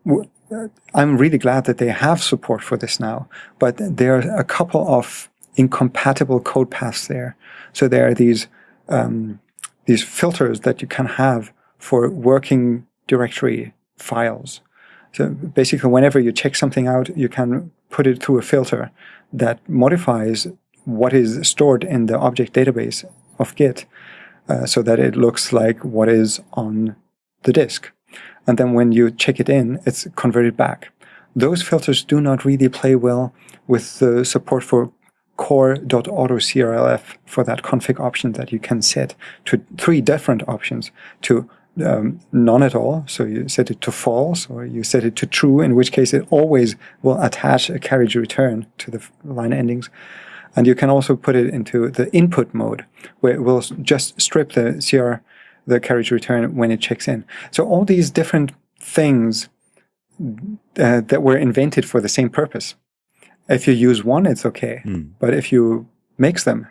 Uh, I'm really glad that they have support for this now, but there are a couple of incompatible code paths there. So there are these um, these filters that you can have for working directory files. So basically, whenever you check something out, you can put it through a filter that modifies what is stored in the object database of Git uh, so that it looks like what is on the disk. And then when you check it in, it's converted back. Those filters do not really play well with the support for core.autocrlf for that config option that you can set to three different options to um, none at all. So you set it to false or you set it to true, in which case it always will attach a carriage return to the line endings. And you can also put it into the input mode where it will just strip the CR, the carriage return when it checks in. So all these different things uh, that were invented for the same purpose. If you use one, it's okay. Mm. But if you mix them,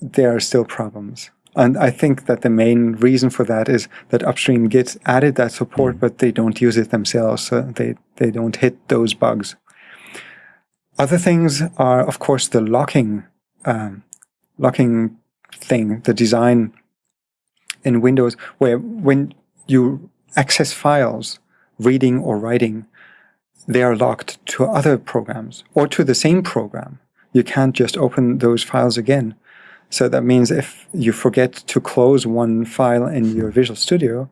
there are still problems. And I think that the main reason for that is that upstream Git added that support, mm. but they don't use it themselves. So they, they don't hit those bugs. Other things are, of course, the locking, um, locking thing, the design in Windows, where when you access files, reading or writing, they are locked to other programs or to the same program. You can't just open those files again. So that means if you forget to close one file in your Visual Studio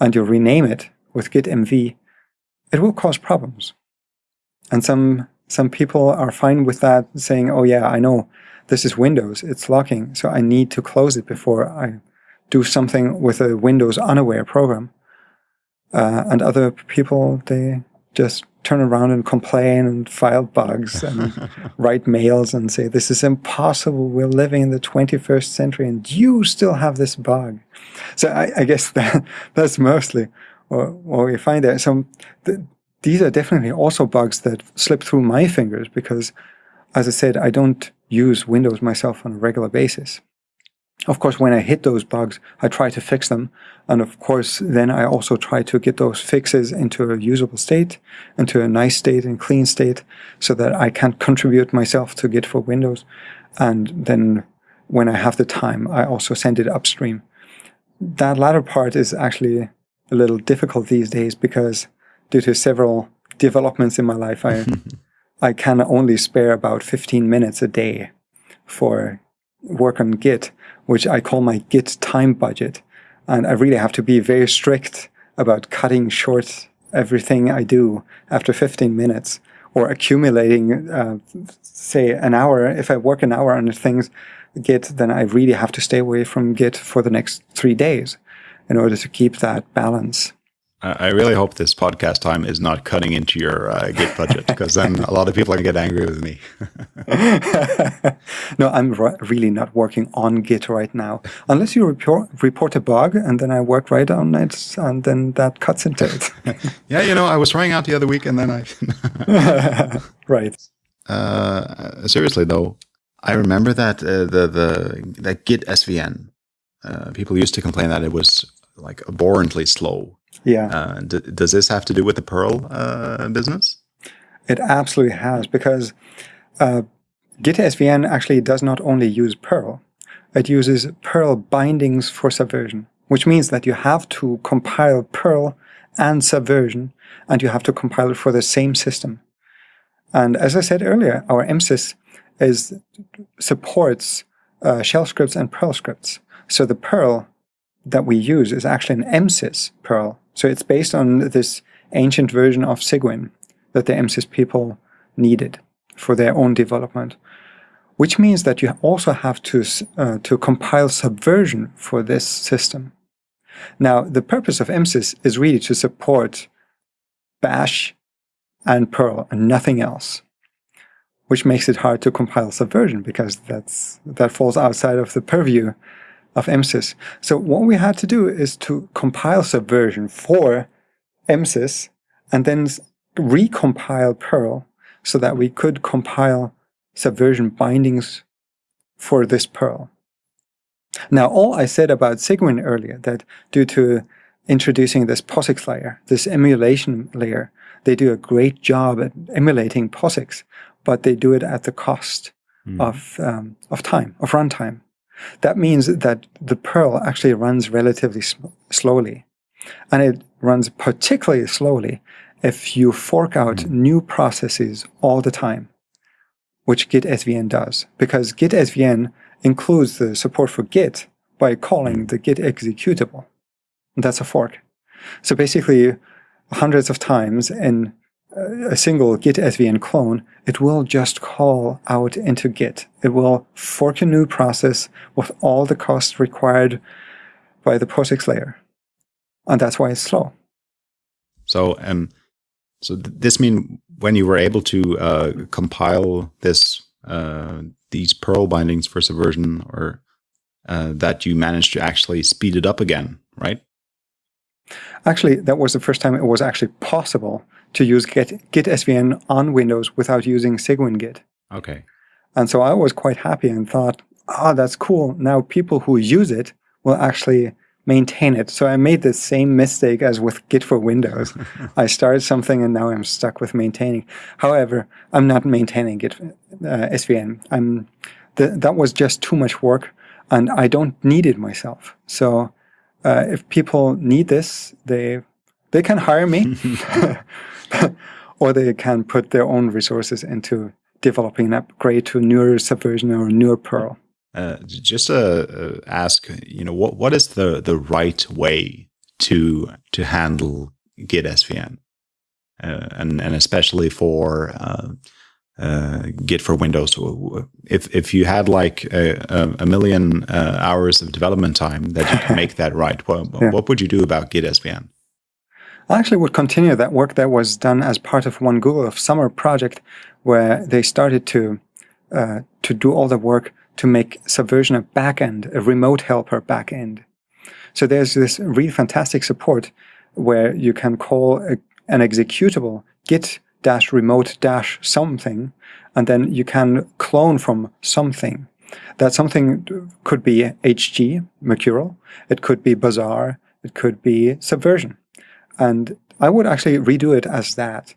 and you rename it with git mv, it will cause problems. And some some people are fine with that, saying, oh yeah, I know this is Windows, it's locking, so I need to close it before I do something with a Windows unaware program. Uh, and other people, they just turn around and complain and file bugs and write mails and say, this is impossible. We're living in the 21st century and you still have this bug. So I, I guess that that's mostly what, we find there. So th these are definitely also bugs that slip through my fingers because, as I said, I don't use Windows myself on a regular basis. Of course, when I hit those bugs, I try to fix them. And of course, then I also try to get those fixes into a usable state, into a nice state and clean state, so that I can contribute myself to Git for Windows. And then when I have the time, I also send it upstream. That latter part is actually a little difficult these days because due to several developments in my life, I, I can only spare about 15 minutes a day for work on Git, which I call my Git time budget. And I really have to be very strict about cutting short everything I do after 15 minutes or accumulating, uh, say, an hour. If I work an hour on things, Git, then I really have to stay away from Git for the next three days in order to keep that balance. I really hope this podcast time is not cutting into your uh, Git budget because then a lot of people are going to get angry with me. no, I'm really not working on Git right now. Unless you report, report a bug and then I work right on it and then that cuts into it. yeah, you know, I was trying out the other week and then I. right. Uh, seriously, though, I remember that uh, the, the that Git SVN, uh, people used to complain that it was like abhorrently slow yeah. Uh, does this have to do with the Perl uh, business? It absolutely has, because uh, Git SVN actually does not only use Perl, it uses Perl bindings for subversion, which means that you have to compile Perl and subversion, and you have to compile it for the same system. And as I said earlier, our MSys is supports uh, shell scripts and Perl scripts. So the Perl that we use is actually an MSys Perl. So it's based on this ancient version of Cygwin that the MSys people needed for their own development, which means that you also have to, uh, to compile subversion for this system. Now, the purpose of MSys is really to support Bash and Perl and nothing else, which makes it hard to compile subversion because that's, that falls outside of the purview of MSys. So what we had to do is to compile subversion for MSys and then recompile Perl so that we could compile subversion bindings for this Perl. Now, all I said about Cygwin earlier, that due to introducing this POSIX layer, this emulation layer, they do a great job at emulating POSIX, but they do it at the cost mm. of, um, of time, of runtime. That means that the Perl actually runs relatively slowly. And it runs particularly slowly if you fork out mm. new processes all the time, which Git SVN does. Because Git SVN includes the support for Git by calling hmm. the Git executable. And that's a fork. So basically, hundreds of times in a single git svn clone, it will just call out into git. It will fork a new process with all the costs required by the POSIX layer. And that's why it's slow. So, um, so th this means when you were able to uh, compile this uh, these Perl bindings for Subversion, or uh, that you managed to actually speed it up again, right? Actually, that was the first time it was actually possible to use Git, Git SVN on Windows without using Cygwin Git. Okay. And so I was quite happy and thought, ah, oh, that's cool. Now people who use it will actually maintain it. So I made the same mistake as with Git for Windows. I started something and now I'm stuck with maintaining. However, I'm not maintaining Git uh, SVN. I'm th that was just too much work and I don't need it myself. So uh, if people need this, they they can hire me, or they can put their own resources into developing an upgrade to newer Subversion or newer Perl. Uh, just uh, uh, ask, you know, what what is the the right way to to handle Git SVN, uh, and and especially for uh, uh, Git for Windows. If if you had like a, a million hours of development time that you can make that right, what, yeah. what would you do about Git SVN? I actually would continue that work that was done as part of one Google of Summer project, where they started to uh, to do all the work to make Subversion a backend, a remote helper backend. So there's this really fantastic support where you can call a, an executable git dash remote dash something, and then you can clone from something. That something could be HG, Mercurial, it could be Bazaar, it could be Subversion. And I would actually redo it as that.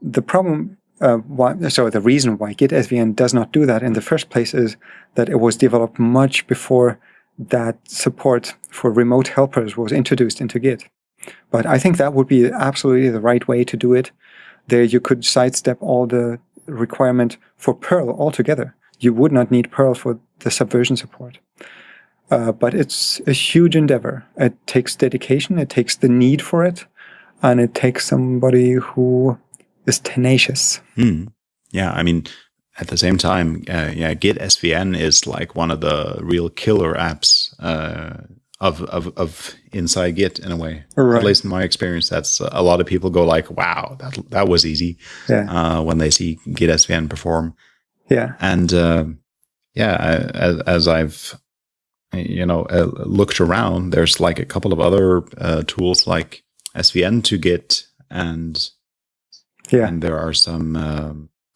The problem uh, why, so the reason why Git SVN does not do that in the first place is that it was developed much before that support for remote helpers was introduced into Git. But I think that would be absolutely the right way to do it. There you could sidestep all the requirement for Perl altogether. You would not need Perl for the subversion support. Uh, but it's a huge endeavor. It takes dedication, it takes the need for it, and it takes somebody who is tenacious. Hmm. Yeah, I mean, at the same time, uh, yeah, Git SVN is like one of the real killer apps uh, of, of of inside Git in a way. Right. At least in my experience, that's uh, a lot of people go like, "Wow, that that was easy." Yeah. Uh, when they see Git SVN perform. Yeah. And uh, yeah, I, as, as, I've you know uh, looked around, there's like a couple of other tools like SVN to Git and yeah. And there are some uh,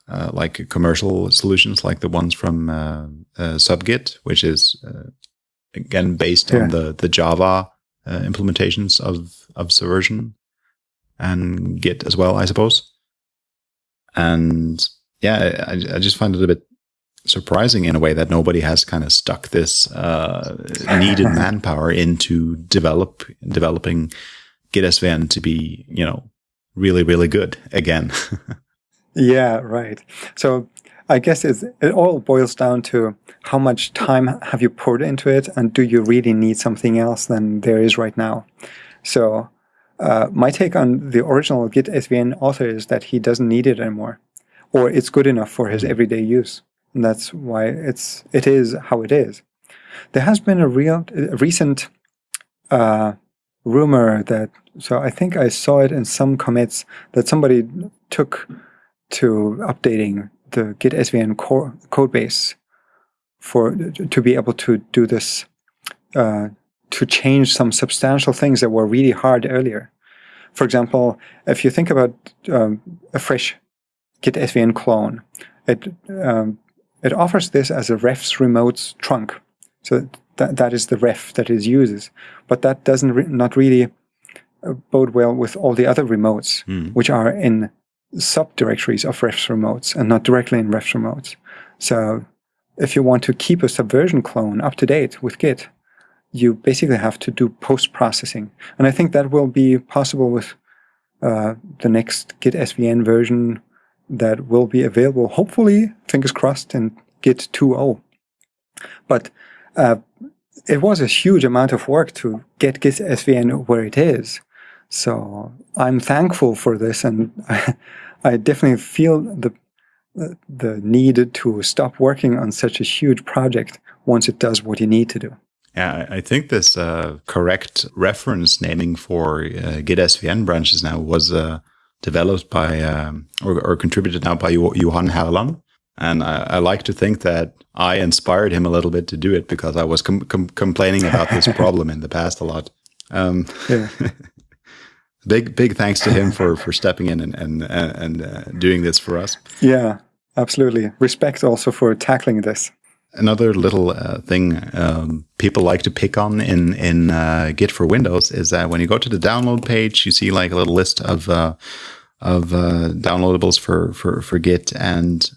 uh, like commercial solutions like the ones from uh, uh Subgit, which is uh, again based yeah. on the the Java uh, implementations of of Subversion and Git as well, I suppose. And yeah, I, I just find it a bit surprising in a way that nobody has kind of stuck this needed manpower into develop developing Git SVN to be, you know, really, really good again. yeah, right. So I guess it all boils down to how much time have you poured into it and do you really need something else than there is right now? So uh, my take on the original Git SVN author is that he doesn't need it anymore or it's good enough for his everyday use. And that's why it's, it is how it is. There has been a real, a recent uh, rumor that, so I think I saw it in some commits that somebody took to updating the Git SVN core code base for to be able to do this, uh, to change some substantial things that were really hard earlier. For example, if you think about um, a fresh Git SVN clone, it um, it offers this as a refs remotes trunk. So that, that is the ref that it uses. But that doesn't re not really uh, bode well with all the other remotes, mm. which are in subdirectories of refs remotes and not directly in refs remotes. So if you want to keep a subversion clone up to date with Git, you basically have to do post-processing. And I think that will be possible with uh, the next Git SVN version that will be available, hopefully, fingers crossed, in Git 2.0. But uh, it was a huge amount of work to get Git SVN where it is. So I'm thankful for this, and I, I definitely feel the the need to stop working on such a huge project once it does what you need to do. Yeah, I think this uh, correct reference naming for uh, Git SVN branches now was uh, developed by um, or, or, contributed now by Johan Herland. And I, I, like to think that I inspired him a little bit to do it because I was com com complaining about this problem in the past a lot. Um, yeah. big big thanks to him for for stepping in and and and uh, doing this for us. Yeah, absolutely. Respect also for tackling this. another little uh, thing um, people like to pick on in in uh, Git for Windows is that when you go to the download page, you see like a little list of uh, of uh, downloadables for for for Git, and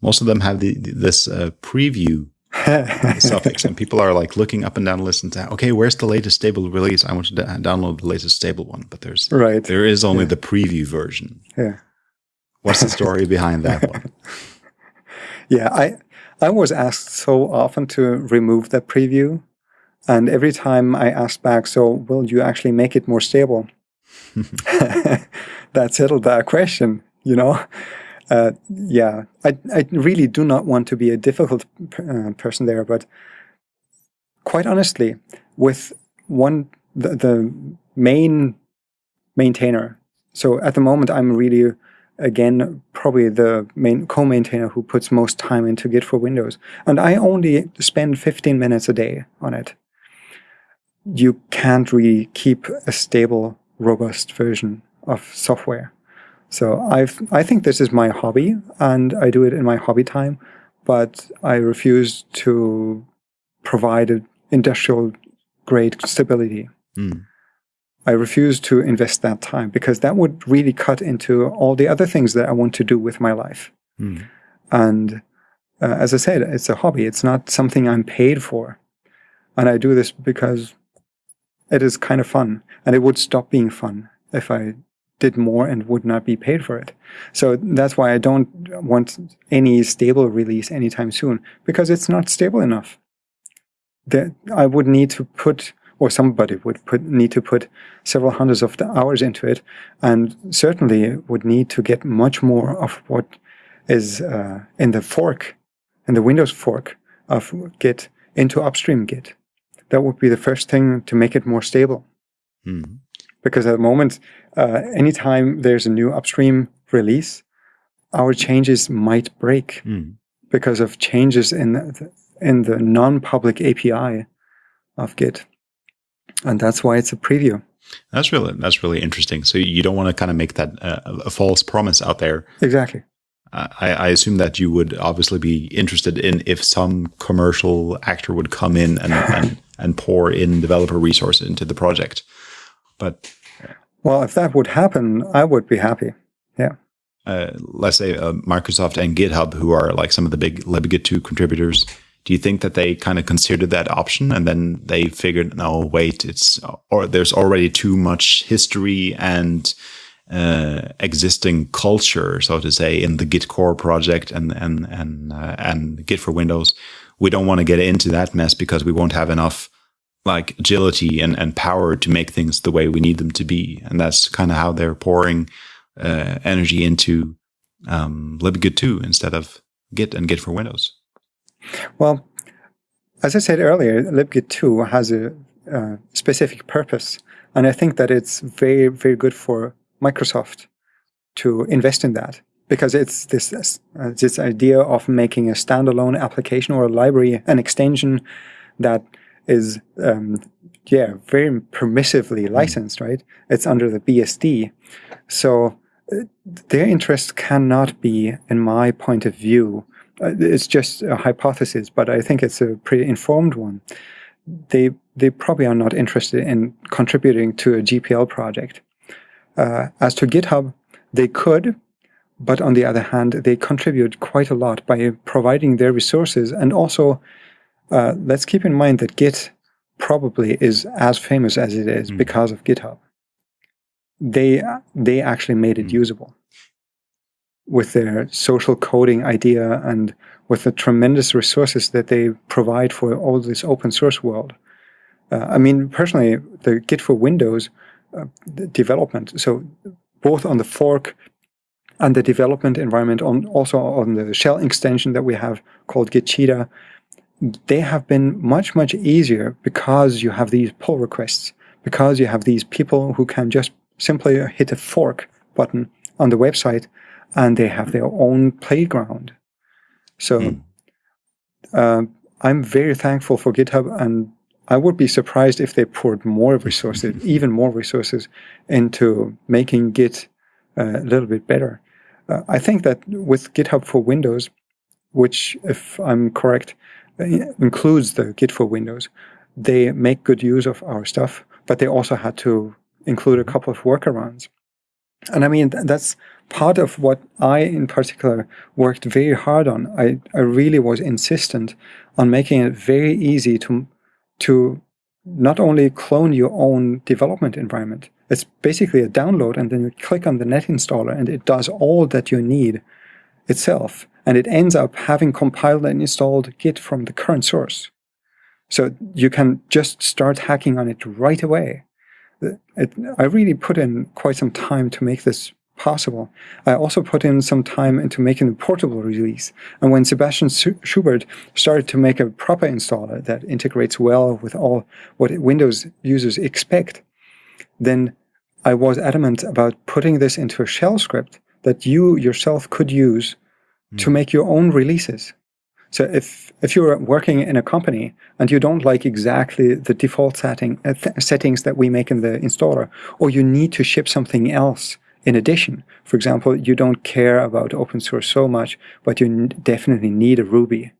most of them have the, this uh, preview suffix, and people are like looking up and down the list and saying, "Okay, where's the latest stable release? I want to download the latest stable one." But there's right there is only yeah. the preview version. Yeah. What's the story behind that one? Yeah, I I was asked so often to remove the preview, and every time I asked back, "So will you actually make it more stable?" that settled that question, you know. Uh, yeah, I I really do not want to be a difficult uh, person there, but quite honestly, with one the, the main maintainer. So at the moment, I'm really again, probably the main co-maintainer who puts most time into Git for Windows. And I only spend 15 minutes a day on it. You can't really keep a stable, robust version of software. So I've, I think this is my hobby and I do it in my hobby time, but I refuse to provide industrial grade stability. Mm. I refuse to invest that time because that would really cut into all the other things that I want to do with my life. Mm. And uh, as I said, it's a hobby. It's not something I'm paid for. And I do this because it is kind of fun. And it would stop being fun if I did more and would not be paid for it. So that's why I don't want any stable release anytime soon because it's not stable enough. That I would need to put or somebody would put, need to put several hundreds of hours into it, and certainly would need to get much more of what is uh, in the fork, in the Windows fork of Git into upstream Git. That would be the first thing to make it more stable. Mm. Because at the moment, uh, anytime there's a new upstream release, our changes might break mm. because of changes in the, in the non-public API of Git and that's why it's a preview. That's really that's really interesting. So you don't want to kind of make that uh, a false promise out there. Exactly. I, I, assume that you would obviously be interested in if some commercial actor would come in and and, and pour in developer resources into the project. But well, if that would happen, I would be happy. Yeah. Uh, let's say uh, Microsoft and GitHub, who are like some of the big libgit2 contributors, do you think that they kind of considered that option and then they figured, no, wait, it's or there's already too much history and uh, existing culture, so to say, in the Git core project and and and uh, and Git for Windows. We don't want to get into that mess because we won't have enough like agility and, and power to make things the way we need them to be. And that's kind of how they're pouring uh, energy into um, libgit2 instead of Git and Git for Windows. Well, as I said earlier, libgit2 has a uh, specific purpose. And I think that it's very, very good for Microsoft to invest in that because it's this, uh, this idea of making a standalone application or a library, an extension that is, um, yeah, very permissively hmm. licensed, right? It's under the BSD. So uh, their interest cannot be, in my point of view, uh, it's just a hypothesis, but I think it's a pretty informed one. They they probably are not interested in contributing to a GPL project. Uh, as to GitHub, they could, but on the other hand, they contribute quite a lot by providing their resources. And also, uh, let's keep in mind that Git probably is as famous as it is mm. because of GitHub. They they actually made it mm. usable with their social coding idea and with the tremendous resources that they provide for all this open source world. Uh, I mean, personally, the Git for Windows uh, development, so both on the fork and the development environment, on also on the shell extension that we have called Git Cheetah, they have been much, much easier because you have these pull requests, because you have these people who can just simply hit a fork button on the website and they have their own playground. So mm. uh, I'm very thankful for GitHub, and I would be surprised if they poured more resources, even more resources, into making Git uh, a little bit better. Uh, I think that with GitHub for Windows, which, if I'm correct, Uh, includes the Git for Windows. They make good use of our stuff, but they also had to include a couple of workarounds. And I mean, that's part of what I, in particular, worked very hard on. I, I really was insistent on making it very easy to, to not only clone your own development environment, it's basically a download, and then you click on the net installer, and it does all that you need itself. And it ends up having compiled and installed Git from the current source. So you can just start hacking on it right away. It, I really put in quite some time to make this possible. I also put in some time into making the portable release. And when Sebastian Schuberth started to make a proper installer that integrates well with all what Windows users expect, then I was adamant about putting this into a shell script that you yourself could use mm. to hmm. make your own releases. So if if you're working in a company and you don't like exactly the default setting uh, th settings that we make in the installer, or you need to ship something else in addition, for example, you don't care about open source so much, but you definitely need a Ruby.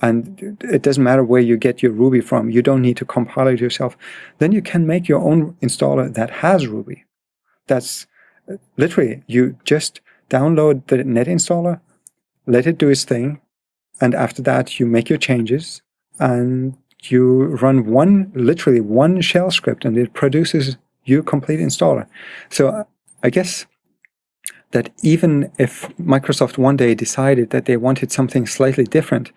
And it doesn't matter where you get your Ruby from. You don't need to compile it yourself. Then you can make your own installer that has Ruby. That's uh, literally, you just download the net installer, let it do its thing, and after that, you make your changes and you run one, literally one shell script and it produces your complete installer. So I guess that even if Microsoft one day decided that they wanted something slightly different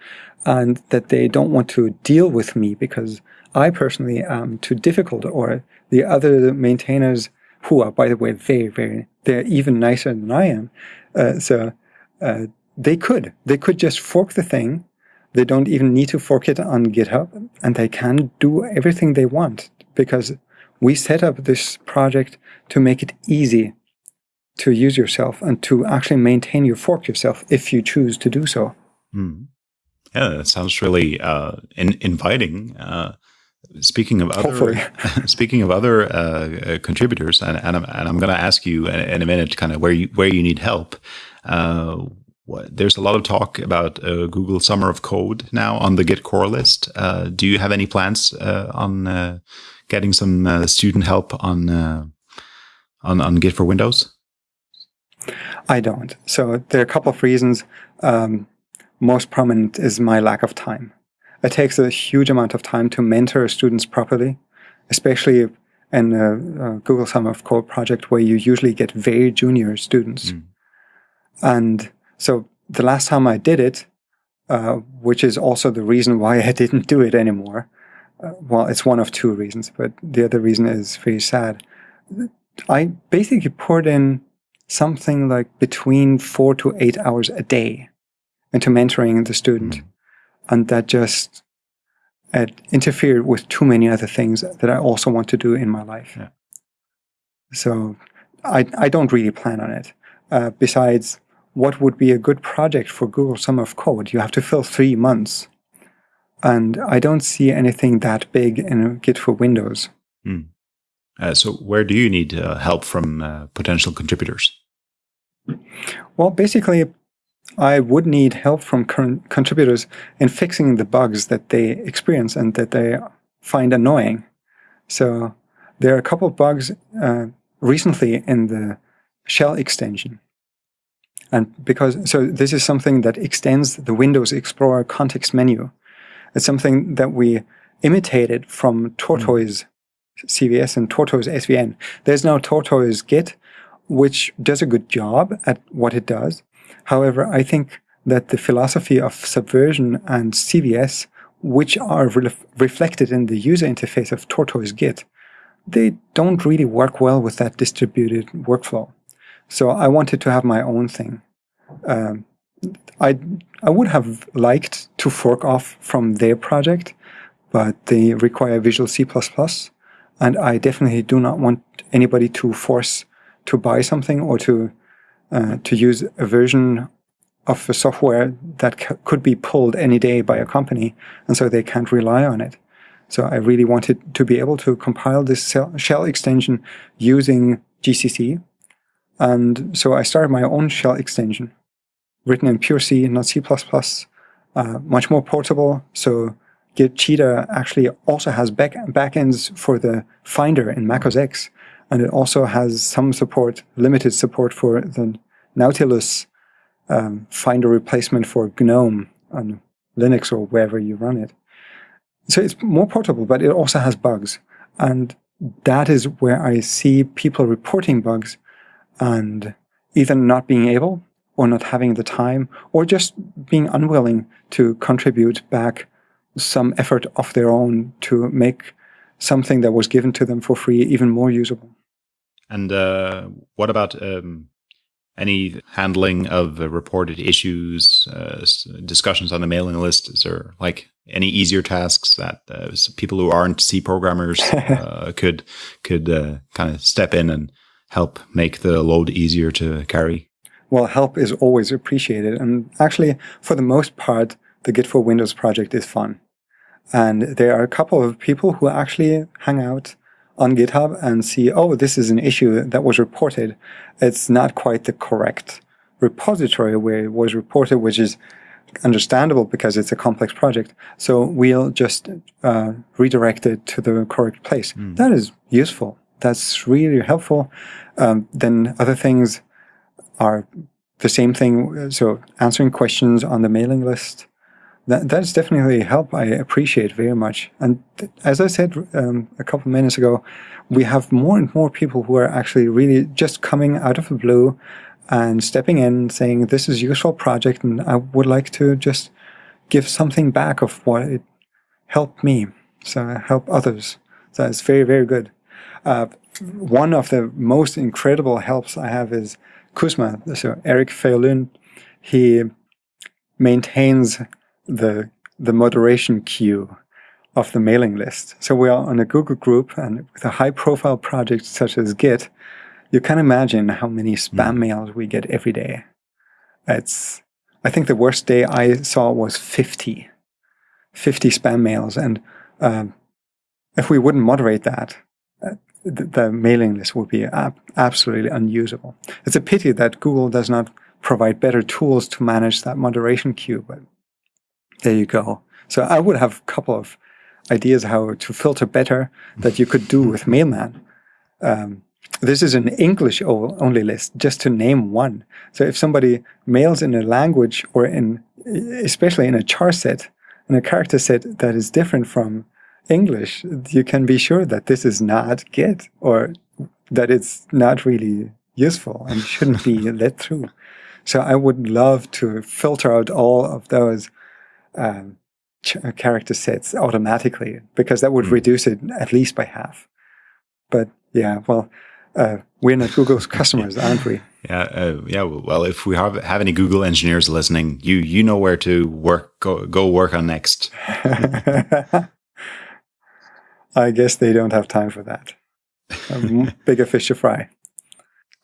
and that they don't want to deal with me because I personally am too difficult or the other maintainers who are, by the way, very, very, they're even nicer than I am. Uh, so uh, they could. They could just fork the thing. They don't even need to fork it on GitHub, and they can do everything they want because we set up this project to make it easy to use yourself and to actually maintain your fork yourself if you choose to do so. Mm. Yeah, that sounds really uh, in inviting. Uh, speaking of other, speaking of other uh, uh, contributors, and, and I'm, and I'm going to ask you in, in, a minute, kind of where you where you need help. What, there's a lot of talk about uh, Google Summer of Code now on the Git core list. Uh, do you have any plans uh, on uh, getting some uh, student help on, uh, on on Git for Windows? I don't. So there are a couple of reasons. Um, most prominent is my lack of time. It takes a huge amount of time to mentor students properly, especially in a, a Google Summer of Code project where you usually get very junior students. Mm. And so the last time I did it, uh, which is also the reason why I didn't do it anymore, uh, well, it's one of two reasons, but the other reason is very sad. I basically poured in something like between four to eight hours a day into mentoring the student. Mm. And that just it interfered with too many other things that I also want to do in my life. Yeah. So I, I don't really plan on it. Uh, besides, what would be a good project for Google Summer of Code? You have to fill three months. And I don't see anything that big in Git for Windows. Hmm. Uh, so where do you need uh, help from uh, potential contributors? Well, basically, I would need help from current contributors in fixing the bugs that they experience and that they find annoying. So there are a couple of bugs uh, recently in the shell extension and because, so this is something that extends the Windows Explorer context menu. It's something that we imitated from Tortoise. CVS and Tortoise SVN. There's now Tortoise Git, which does a good job at what it does. However, I think that the philosophy of Subversion and CVS, which are re reflected in the user interface of Tortoise Git, they don't really work well with that distributed workflow. So I wanted to have my own thing. Um, I I would have liked to fork off from their project, but they require Visual C++, and I definitely do not want anybody to force to buy something or to uh, to use a version of the software that could be pulled any day by a company, and so they can't rely on it. So I really wanted to be able to compile this shell extension using GCC, and so I started my own shell extension, written in pure C, not C++, uh, much more portable. So Git Cheetah actually also has back backends for the Finder in Mac OS X, and it also has some support, limited support for the Nautilus um, Finder replacement for GNOME on Linux or wherever you run it. So it's more portable, but it also has bugs, and that is where I see people reporting bugs and either not being able or not having the time or just being unwilling to contribute back some effort of their own to make something that was given to them for free even more usable. And uh, what about um, any handling of uh, reported issues, uh, discussions on the mailing list? Is there like any easier tasks that uh, people who aren't C programmers uh, could could uh, kind of step in and help make the load easier to carry? Well, help is always appreciated, and actually, for the most part, the Git for Windows project is fun. And there are a couple of people who actually hang out on GitHub and see, oh, this is an issue that was reported. It's not quite the correct repository where it was reported, which is understandable because it's a complex project. So we'll just uh, redirect it to the correct place. Mm. That is useful. That's really helpful. Um, then other things are the same thing. So answering questions on the mailing list, that, that's definitely help I appreciate very much. And as I said um, a couple minutes ago, we have more and more people who are actually really just coming out of the blue and stepping in saying, this is a useful project and I would like to just give something back of what it helped me. So help others. So it's very, very good. Uh, one of the most incredible helps I have is kusma. So Erik Faye-Lund, he maintains the, the moderation queue of the mailing list. So we are on a Google group and with a high profile project such as Git, you can imagine how many spam mm. mails we get every day. It's, I think the worst day I saw was 50, 50 spam mails. And um, if we wouldn't moderate that, uh, the, mailing list would be ab absolutely unusable. It's a pity that Google does not provide better tools to manage that moderation queue, but there you go. So I would have a couple of ideas how to filter better that you could do with Mailman. Um, this is an English only list, just to name one. So if somebody mails in a language or in, especially in a char set, in a character set that is different from English, you can be sure that this is not Git or that it's not really useful and shouldn't be let through. So I would love to filter out all of those um, character sets automatically because that would mm. reduce it at least by half. But yeah, well, uh, we're not Google's customers, aren't we? Yeah, uh, yeah. Well, if we have have any Google engineers listening, you you know where to work go go work on next. I guess they don't have time for that. Bigger fish to fry.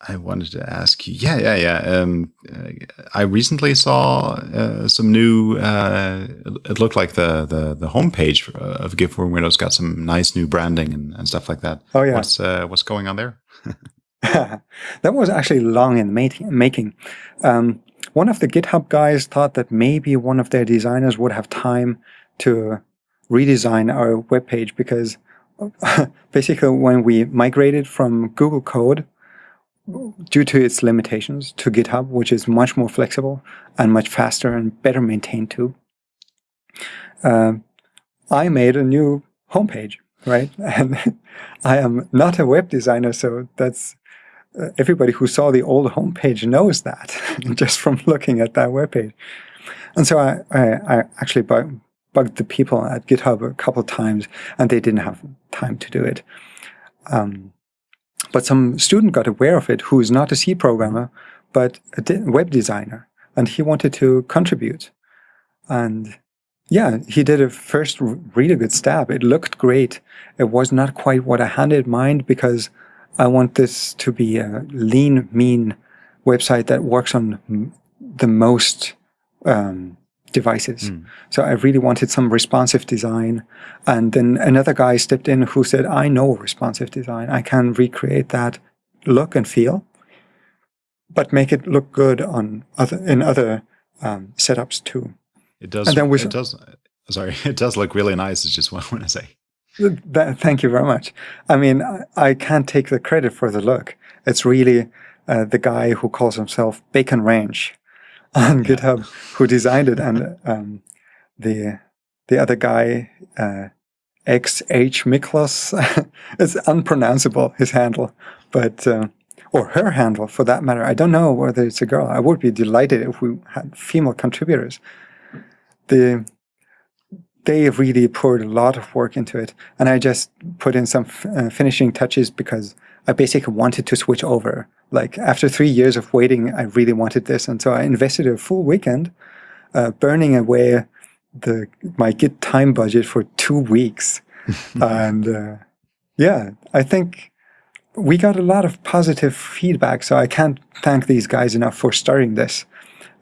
I wanted to ask you. Yeah, yeah, yeah. Um, uh, I recently saw uh, some new. Uh, it looked like the the the homepage of Git for Windows got some nice new branding and, and stuff like that. Oh yeah. What's uh, what's going on there? that was actually long in making. Um, one of the GitHub guys thought that maybe one of their designers would have time to redesign our webpage because basically when we migrated from Google Code due to its limitations to GitHub, which is much more flexible and much faster and better maintained too. Uh, I made a new homepage, right? And I am not a web designer, so that's uh, everybody who saw the old homepage knows that just from looking at that webpage. And so I, I, I actually bug, bugged the people at GitHub a couple times, and they didn't have time to do it. Um, but some student got aware of it who is not a C programmer, but a web designer, and he wanted to contribute. And yeah, he did a first really good stab. It looked great. It was not quite what I had in mind because I want this to be a lean, mean website that works on the most um, devices. Mm. So I really wanted some responsive design. And then another guy stepped in who said, I know responsive design. I can recreate that look and feel, but make it look good on other, in other um, setups too. It does. And then we- it does. Sorry, it does look really nice. It's just what I want to say. That, thank you very much. I mean, I, I can't take the credit for the look. It's really uh, the guy who calls himself Bacon Ranch on GitHub who designed it, and um, the the other guy, uh, XH Miklos, it's unpronounceable his handle, but uh, or her handle for that matter. I don't know whether it's a girl. I would be delighted if we had female contributors. The they really poured a lot of work into it, and I just put in some f- uh, finishing touches because I basically wanted to switch over. Like after three years of waiting, I really wanted this, and so I invested a full weekend, uh, burning away the my Git time budget for two weeks, and uh, yeah, I think we got a lot of positive feedback. So I can't thank these guys enough for starting this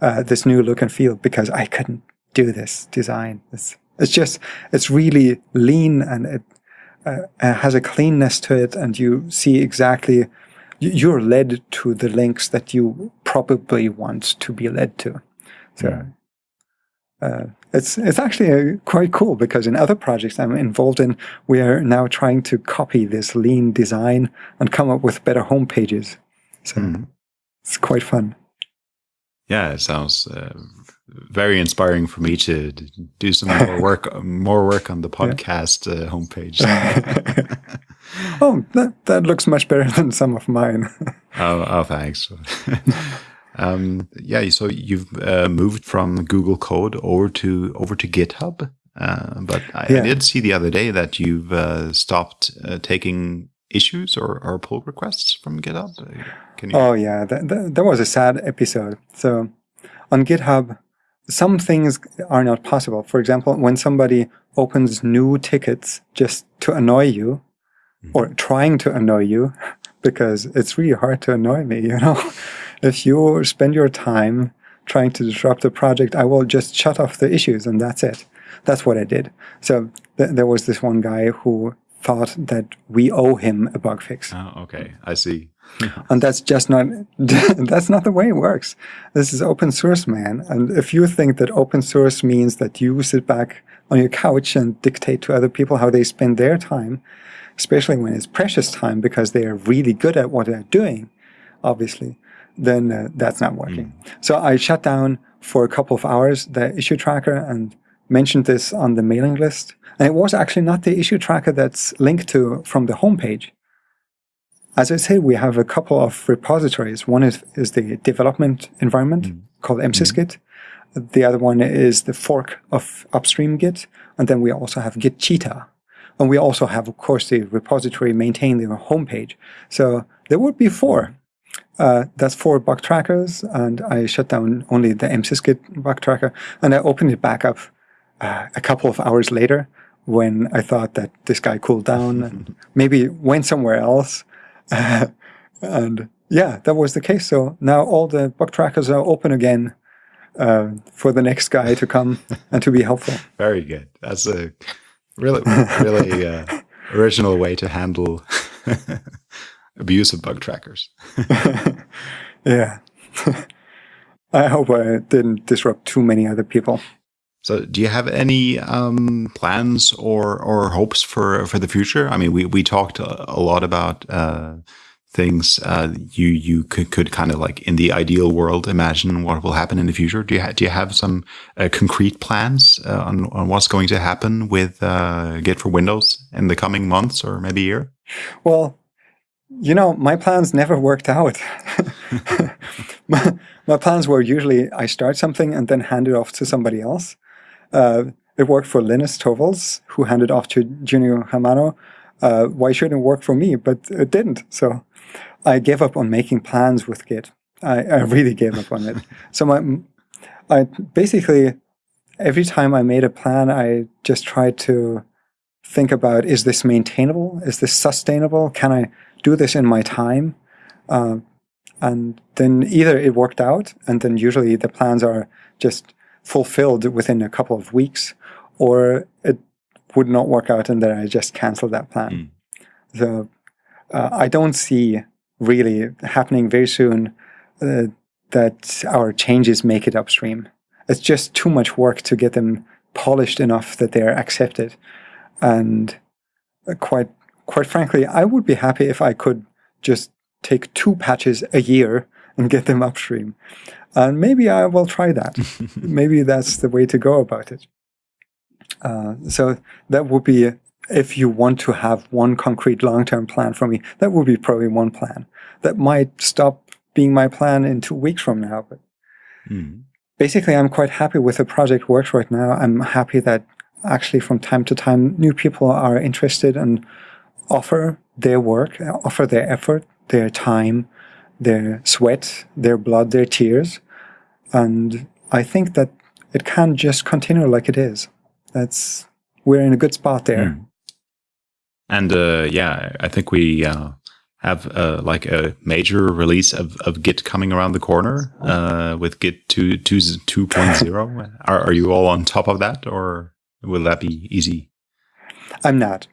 uh, this new look and feel because I couldn't do this design. It's it's just it's really lean and it uh, uh, has a cleanness to it, and you see exactly you- you're led to the links that you probably want to be led to. So. Uh, it's it's actually uh, quite cool because in other projects I'm involved in, we are now trying to copy this lean design and come up with better home pages. So Mhm. it's quite fun. Yeah, it sounds uh, very inspiring for me to do some more work, more work on the podcast uh, homepage. Oh, that, that looks much better than some of mine. oh, oh, thanks. um, yeah, so you've uh, moved from Google Code over to over to GitHub, uh, but I, I did see the other day that you've uh, stopped uh, taking issues or, or pull requests from GitHub. Uh, Can you? Oh yeah, that, that, that was a sad episode. So on GitHub, some things are not possible. For example, when somebody opens new tickets just to annoy you, mm-hmm. or trying to annoy you, because it's really hard to annoy me, you know. if you spend your time trying to disrupt the project, I will just shut off the issues and that's it. That's what I did. So th- there was this one guy who thought that we owe him a bug fix. Oh, okay, I see. And that's just not that's not the way it works. This is open source, man. And if you think that open source means that you sit back on your couch and dictate to other people how they spend their time, especially when it's precious time because they are really good at what they're doing, obviously, then uh, that's not working. So I shut down for a couple of hours the issue tracker and mentioned this on the mailing list. And it was actually not the issue tracker that's linked to from the homepage. As I said, we have a couple of repositories. One is, is the development environment called msysgit. The other one is the fork of upstream Git. And then we also have Git Cheetah. And we also have, of course, the repository maintaining the homepage. So there would be four. Uh, that's four bug trackers. And I shut down only the msysgit bug tracker. And I opened it back up uh, a couple of hours later when I thought that this guy cooled down and maybe went somewhere else. and yeah, that was the case. So now all the bug trackers are open again uh, for the next guy to come and to be helpful. Very good. That's a really, really uh, original way to handle abuse of bug trackers. Yeah. I hope I didn't disrupt too many other people. So, do you have any um, plans or or hopes for for the future? I mean, we we talked a, lot about uh, things uh, you you could could kind of like in the ideal world imagine what will happen in the future. Do you do you have some uh, concrete plans uh, on on what's going to happen with uh, Git for Windows in the coming months or maybe year? Well, you know, my plans never worked out. my, my plans were usually I start something and then hand it off to somebody else. Uh, it worked for Linus Torvalds, who handed off to Junio Hamano. Uh, why shouldn't it work for me? But it didn't. So I gave up on making plans with Git. I, I really gave up on it. So my, I basically every time I made a plan, I just tried to think about: Is this maintainable? Is this sustainable? Can I do this in my time? Uh, and then either it worked out, and then usually the plans are just fulfilled within a couple of weeks, or it would not work out, and then I just cancel that plan. So uh, I don't see really happening very soon uh, that our changes make it upstream. it's just too much work to get them polished enough that they're accepted. And quite quite frankly, I would be happy if I could just take two patches a year and get them upstream. And maybe I will try that. maybe that's the way to go about it. Uh, so that would be, if you want to have one concrete long-term plan for me, that would be probably one plan. That might stop being my plan in two weeks from now. But mm. basically, I'm quite happy with the project works right now. I'm happy that actually from time to time, new people are interested and offer their work, offer their effort, their time, their sweat, their blood, their tears. And I think that it can't just continue like it is. That's we're in a good spot there. Mm. And uh, yeah, I think we uh, have uh, like a major release of, of Git coming around the corner uh, with Git 2, 2, 2.0. are, are you all on top of that or will that be easy? I'm not.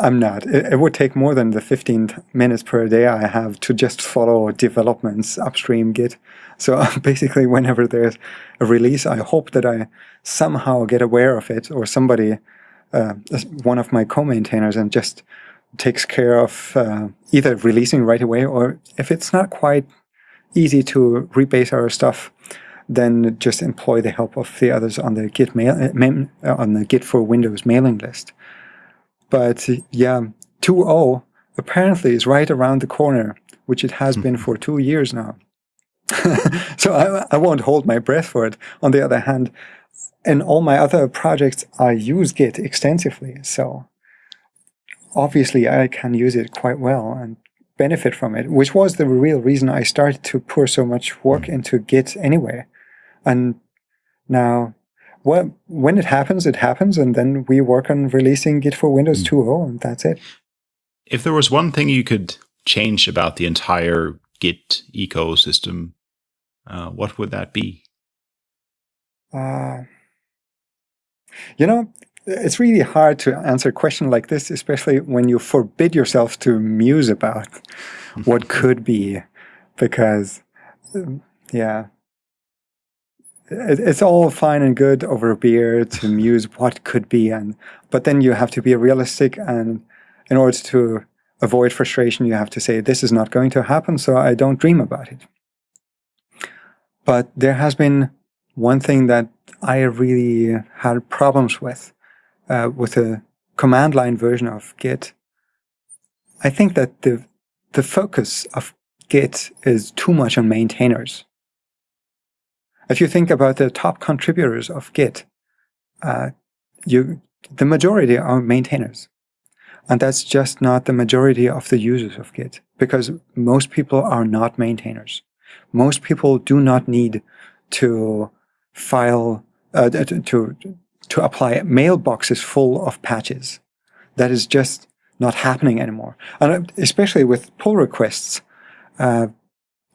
I'm not. It, it, would take more than the 15 minutes per day I have to just follow developments upstream Git. So basically, whenever there's a release, I hope that I somehow get aware of it or somebody, uh, one of my co-maintainers, and just takes care of uh, either releasing right away or if it's not quite easy to rebase our stuff, then just employ the help of the others on the Git mail, uh, on the Git for Windows mailing list. But yeah, 2.0 apparently is right around the corner, which it has been mm-hmm. for two years now. so I, I won't hold my breath for it. On the other hand, in all my other projects, I use Git extensively. So obviously I can use it quite well and benefit from it, which was the real reason I started to pour so much work mm-hmm. into Git anyway. And now well, when it happens, it happens, and then we work on releasing Git for Windows mm. 2.0, and that's it. If there was one thing you could change about the entire Git ecosystem, uh, what would that be? Uh, you know, it's really hard to answer a question like this, especially when you forbid yourself to muse about what could be, because, yeah, it's all fine and good over a beer to muse what could be and but then you have to be realistic and in order to avoid frustration you have to say this is not going to happen so i don't dream about it. But there has been one thing that i really had problems with uh, with the command line version of git. I think that the the focus of git is too much on maintainers if you think about the top contributors of Git, uh, you the majority are maintainers. And that's just not the majority of the users of Git, because most people are not maintainers. Most people do not need to file, uh, to, to, apply mailboxes full of patches. That is just not happening anymore. And especially with pull requests, uh,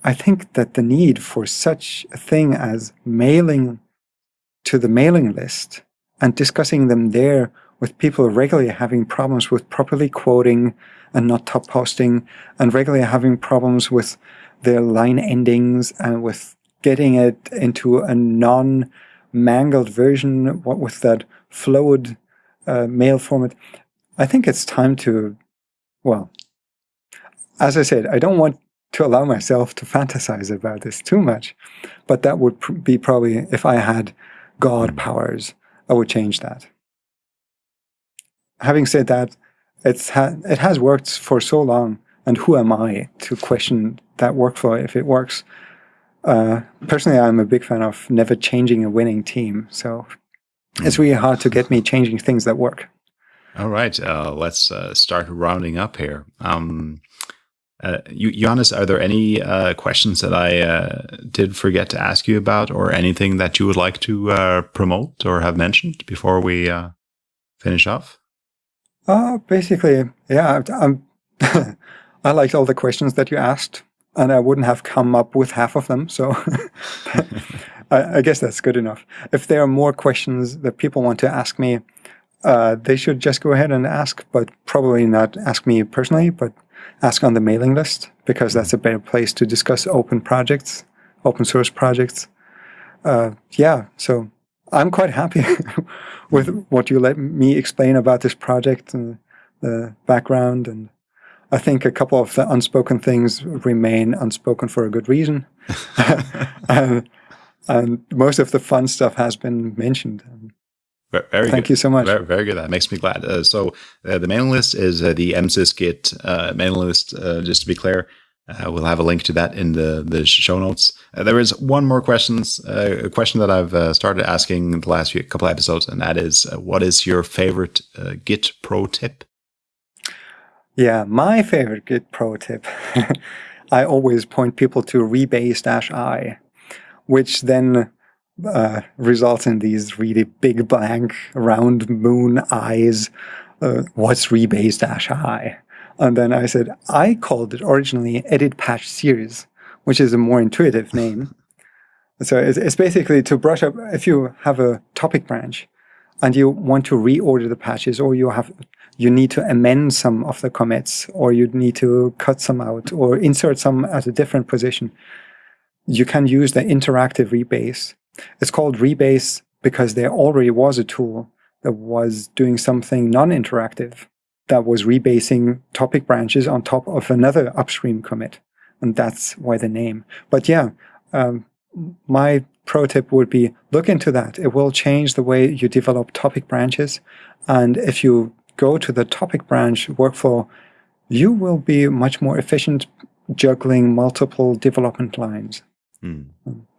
I think that the need for such a thing as mailing to the mailing list and discussing them there with people regularly having problems with properly quoting and not top posting and regularly having problems with their line endings and with getting it into a non mangled version with that flowed uh, mail format. I think it's time to, well, as I said, I don't want to allow myself to fantasize about this too much. But that would pr be probably, if I had God powers, I would change that. Having said that, it's ha it has worked for so long, and who am I to question that workflow if it works? Uh, personally, I'm a big fan of never changing a winning team, so it's really hard to get me changing things that work. All right, uh, let's uh, start rounding up here. Um, uh, Johannes, are there any uh, questions that I uh, did forget to ask you about, or anything that you would like to uh, promote or have mentioned before we uh, finish off? Uh, basically, yeah, I'm I liked all the questions that you asked, and I wouldn't have come up with half of them. So I, I, guess that's good enough. If there are more questions that people want to ask me, uh, they should just go ahead and ask, but probably not ask me personally, but ask on the mailing list because that's a better place to discuss open projects, open source projects. uh, yeah, so I'm quite happy with what you let me explain about this project and the background. And I think a couple of the unspoken things remain unspoken for a good reason. and, and, most of the fun stuff has been mentioned. Very Thank good. you so much. Very, very, good. That makes me glad. Uh, so uh, the mailing list is uh, the MSysGit uh, mailing list. Uh, just to be clear, uh, we'll have a link to that in the the show notes. there is one more questions a question that I've started asking the last few couple episodes, and that is, what is your favorite Git pro tip? Yeah, my favorite Git pro tip. I always point people to rebase-i, which then uh, results in these really big blank round moon eyes. Uh, what's rebase-i? And then I said, I called it originally edit patch series, which is a more intuitive name. so it's, it's basically to brush up, if you have a topic branch and you want to reorder the patches or you have you need to amend some of the commits or you need to cut some out or insert some at a different position, you can use the interactive rebase it's called Rebase because there already was a tool that was doing something non-interactive that was rebasing topic branches on top of another upstream commit. And that's why the name. But yeah, um, my pro tip would be look into that. It will change the way you develop topic branches. And if you go to the topic branch workflow, you will be much more efficient juggling multiple development lines. Mm.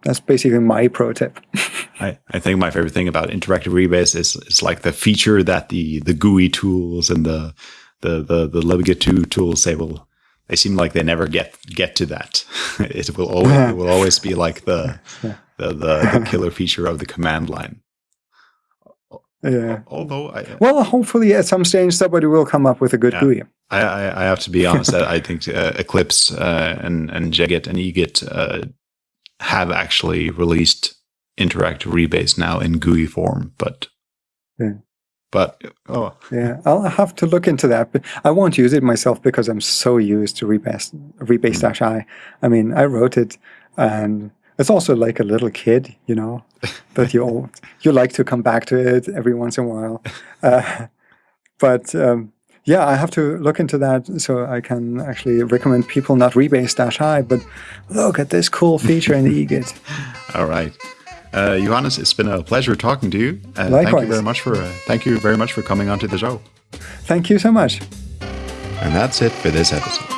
That's basically my pro tip. I, I think my favorite thing about interactive rebase is is like the feature that the the GUI tools and the the the the libgit2 tools they will they seem like they never get get to that. it will always it will always be like the the, the, the killer feature of the command line. Yeah. Although I well, hopefully at some stage somebody will come up with a good yeah. GUI. I, I, I have to be honest. I think uh, Eclipse uh, and and JGit and eGit uh, have actually released interactive rebase now in GUI form, but yeah. but oh yeah, I'll have to look into that. But I won't use it myself because I'm so used to rebase rebase dash i. I mean, I wrote it, and it's also like a little kid, you know, that you all, you like to come back to it every once in a while. Uh, but um, yeah, I have to look into that so I can actually recommend people not rebase-i, but look at this cool feature in the eGit. All right. Uh, Johannes, it's been a pleasure talking to you. Uh, Likewise. Thank you very much for uh, thank you very much for coming onto the show. Thank you so much. And that's it for this episode.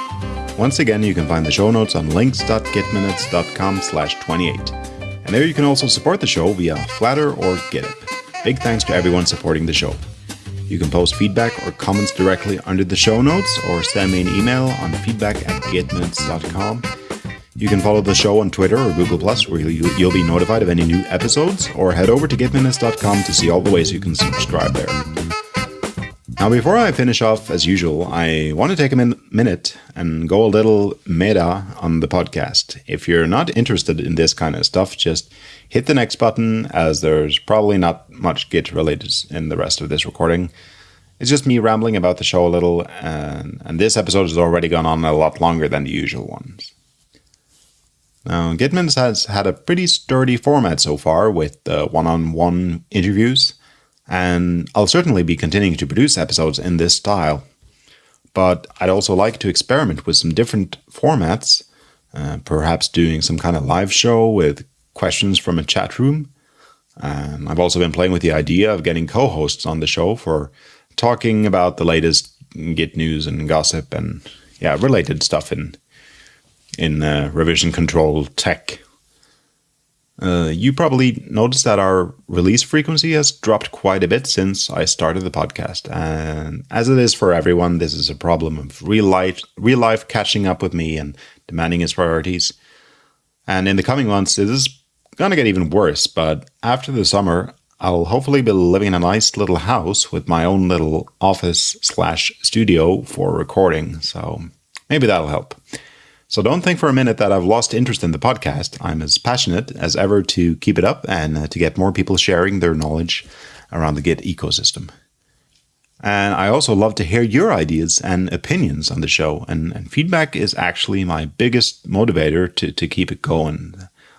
Once again, you can find the show notes on links.gitminutes.com slash 28. And there you can also support the show via Flattr or GitHub. Big thanks to everyone supporting the show. You can post feedback or comments directly under the show notes or send me an email on feedback at gitminutes.com. You can follow the show on Twitter or Google Plus, where you'll be notified of any new episodes, or head over to gitminutes.com to see all the ways you can subscribe there. Now, before I finish off, as usual, I want to take a min minute and go a little meta on the podcast. If you're not interested in this kind of stuff, just hit the next button, as there's probably not much Git related in the rest of this recording. It's just me rambling about the show a little, and, and this episode has already gone on a lot longer than the usual ones. Now, GitMinutes has had a pretty sturdy format so far with one on one interviews and I'll certainly be continuing to produce episodes in this style. But I'd also like to experiment with some different formats, uh, perhaps doing some kind of live show with questions from a chat room. Um, I've also been playing with the idea of getting co hosts on the show for talking about the latest Git news and gossip and yeah, related stuff in in uh, revision control tech uh, you probably noticed that our release frequency has dropped quite a bit since I started the podcast. And as it is for everyone, this is a problem of real life, real life catching up with me and demanding its priorities. And in the coming months, it is going to get even worse. But after the summer, I'll hopefully be living in a nice little house with my own little office slash studio for recording. So maybe that'll help. So don't think for a minute that I've lost interest in the podcast. I'm as passionate as ever to keep it up and uh, to get more people sharing their knowledge around the Git ecosystem. And I also love to hear your ideas and opinions on the show. And, and feedback is actually my biggest motivator to, to keep it going.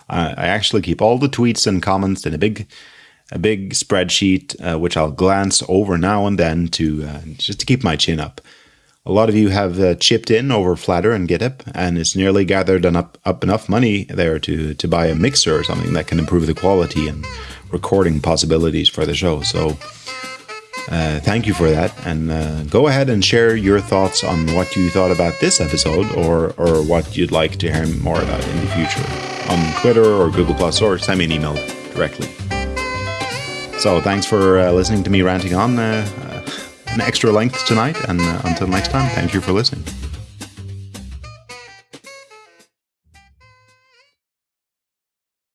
I, I actually keep all the tweets and comments in a big a big spreadsheet, uh, which I'll glance over now and then to uh, just to keep my chin up. A lot of you have uh, chipped in over Flattr and GitHub, and it's nearly gathered up, up enough money there to, to buy a mixer or something that can improve the quality and recording possibilities for the show. So uh, thank you for that. And uh, go ahead and share your thoughts on what you thought about this episode or, or what you'd like to hear more about in the future on Twitter or Google Plus or send me an email directly. So thanks for uh, listening to me ranting on uh, an extra length tonight. And uh, until next time, thank you for listening.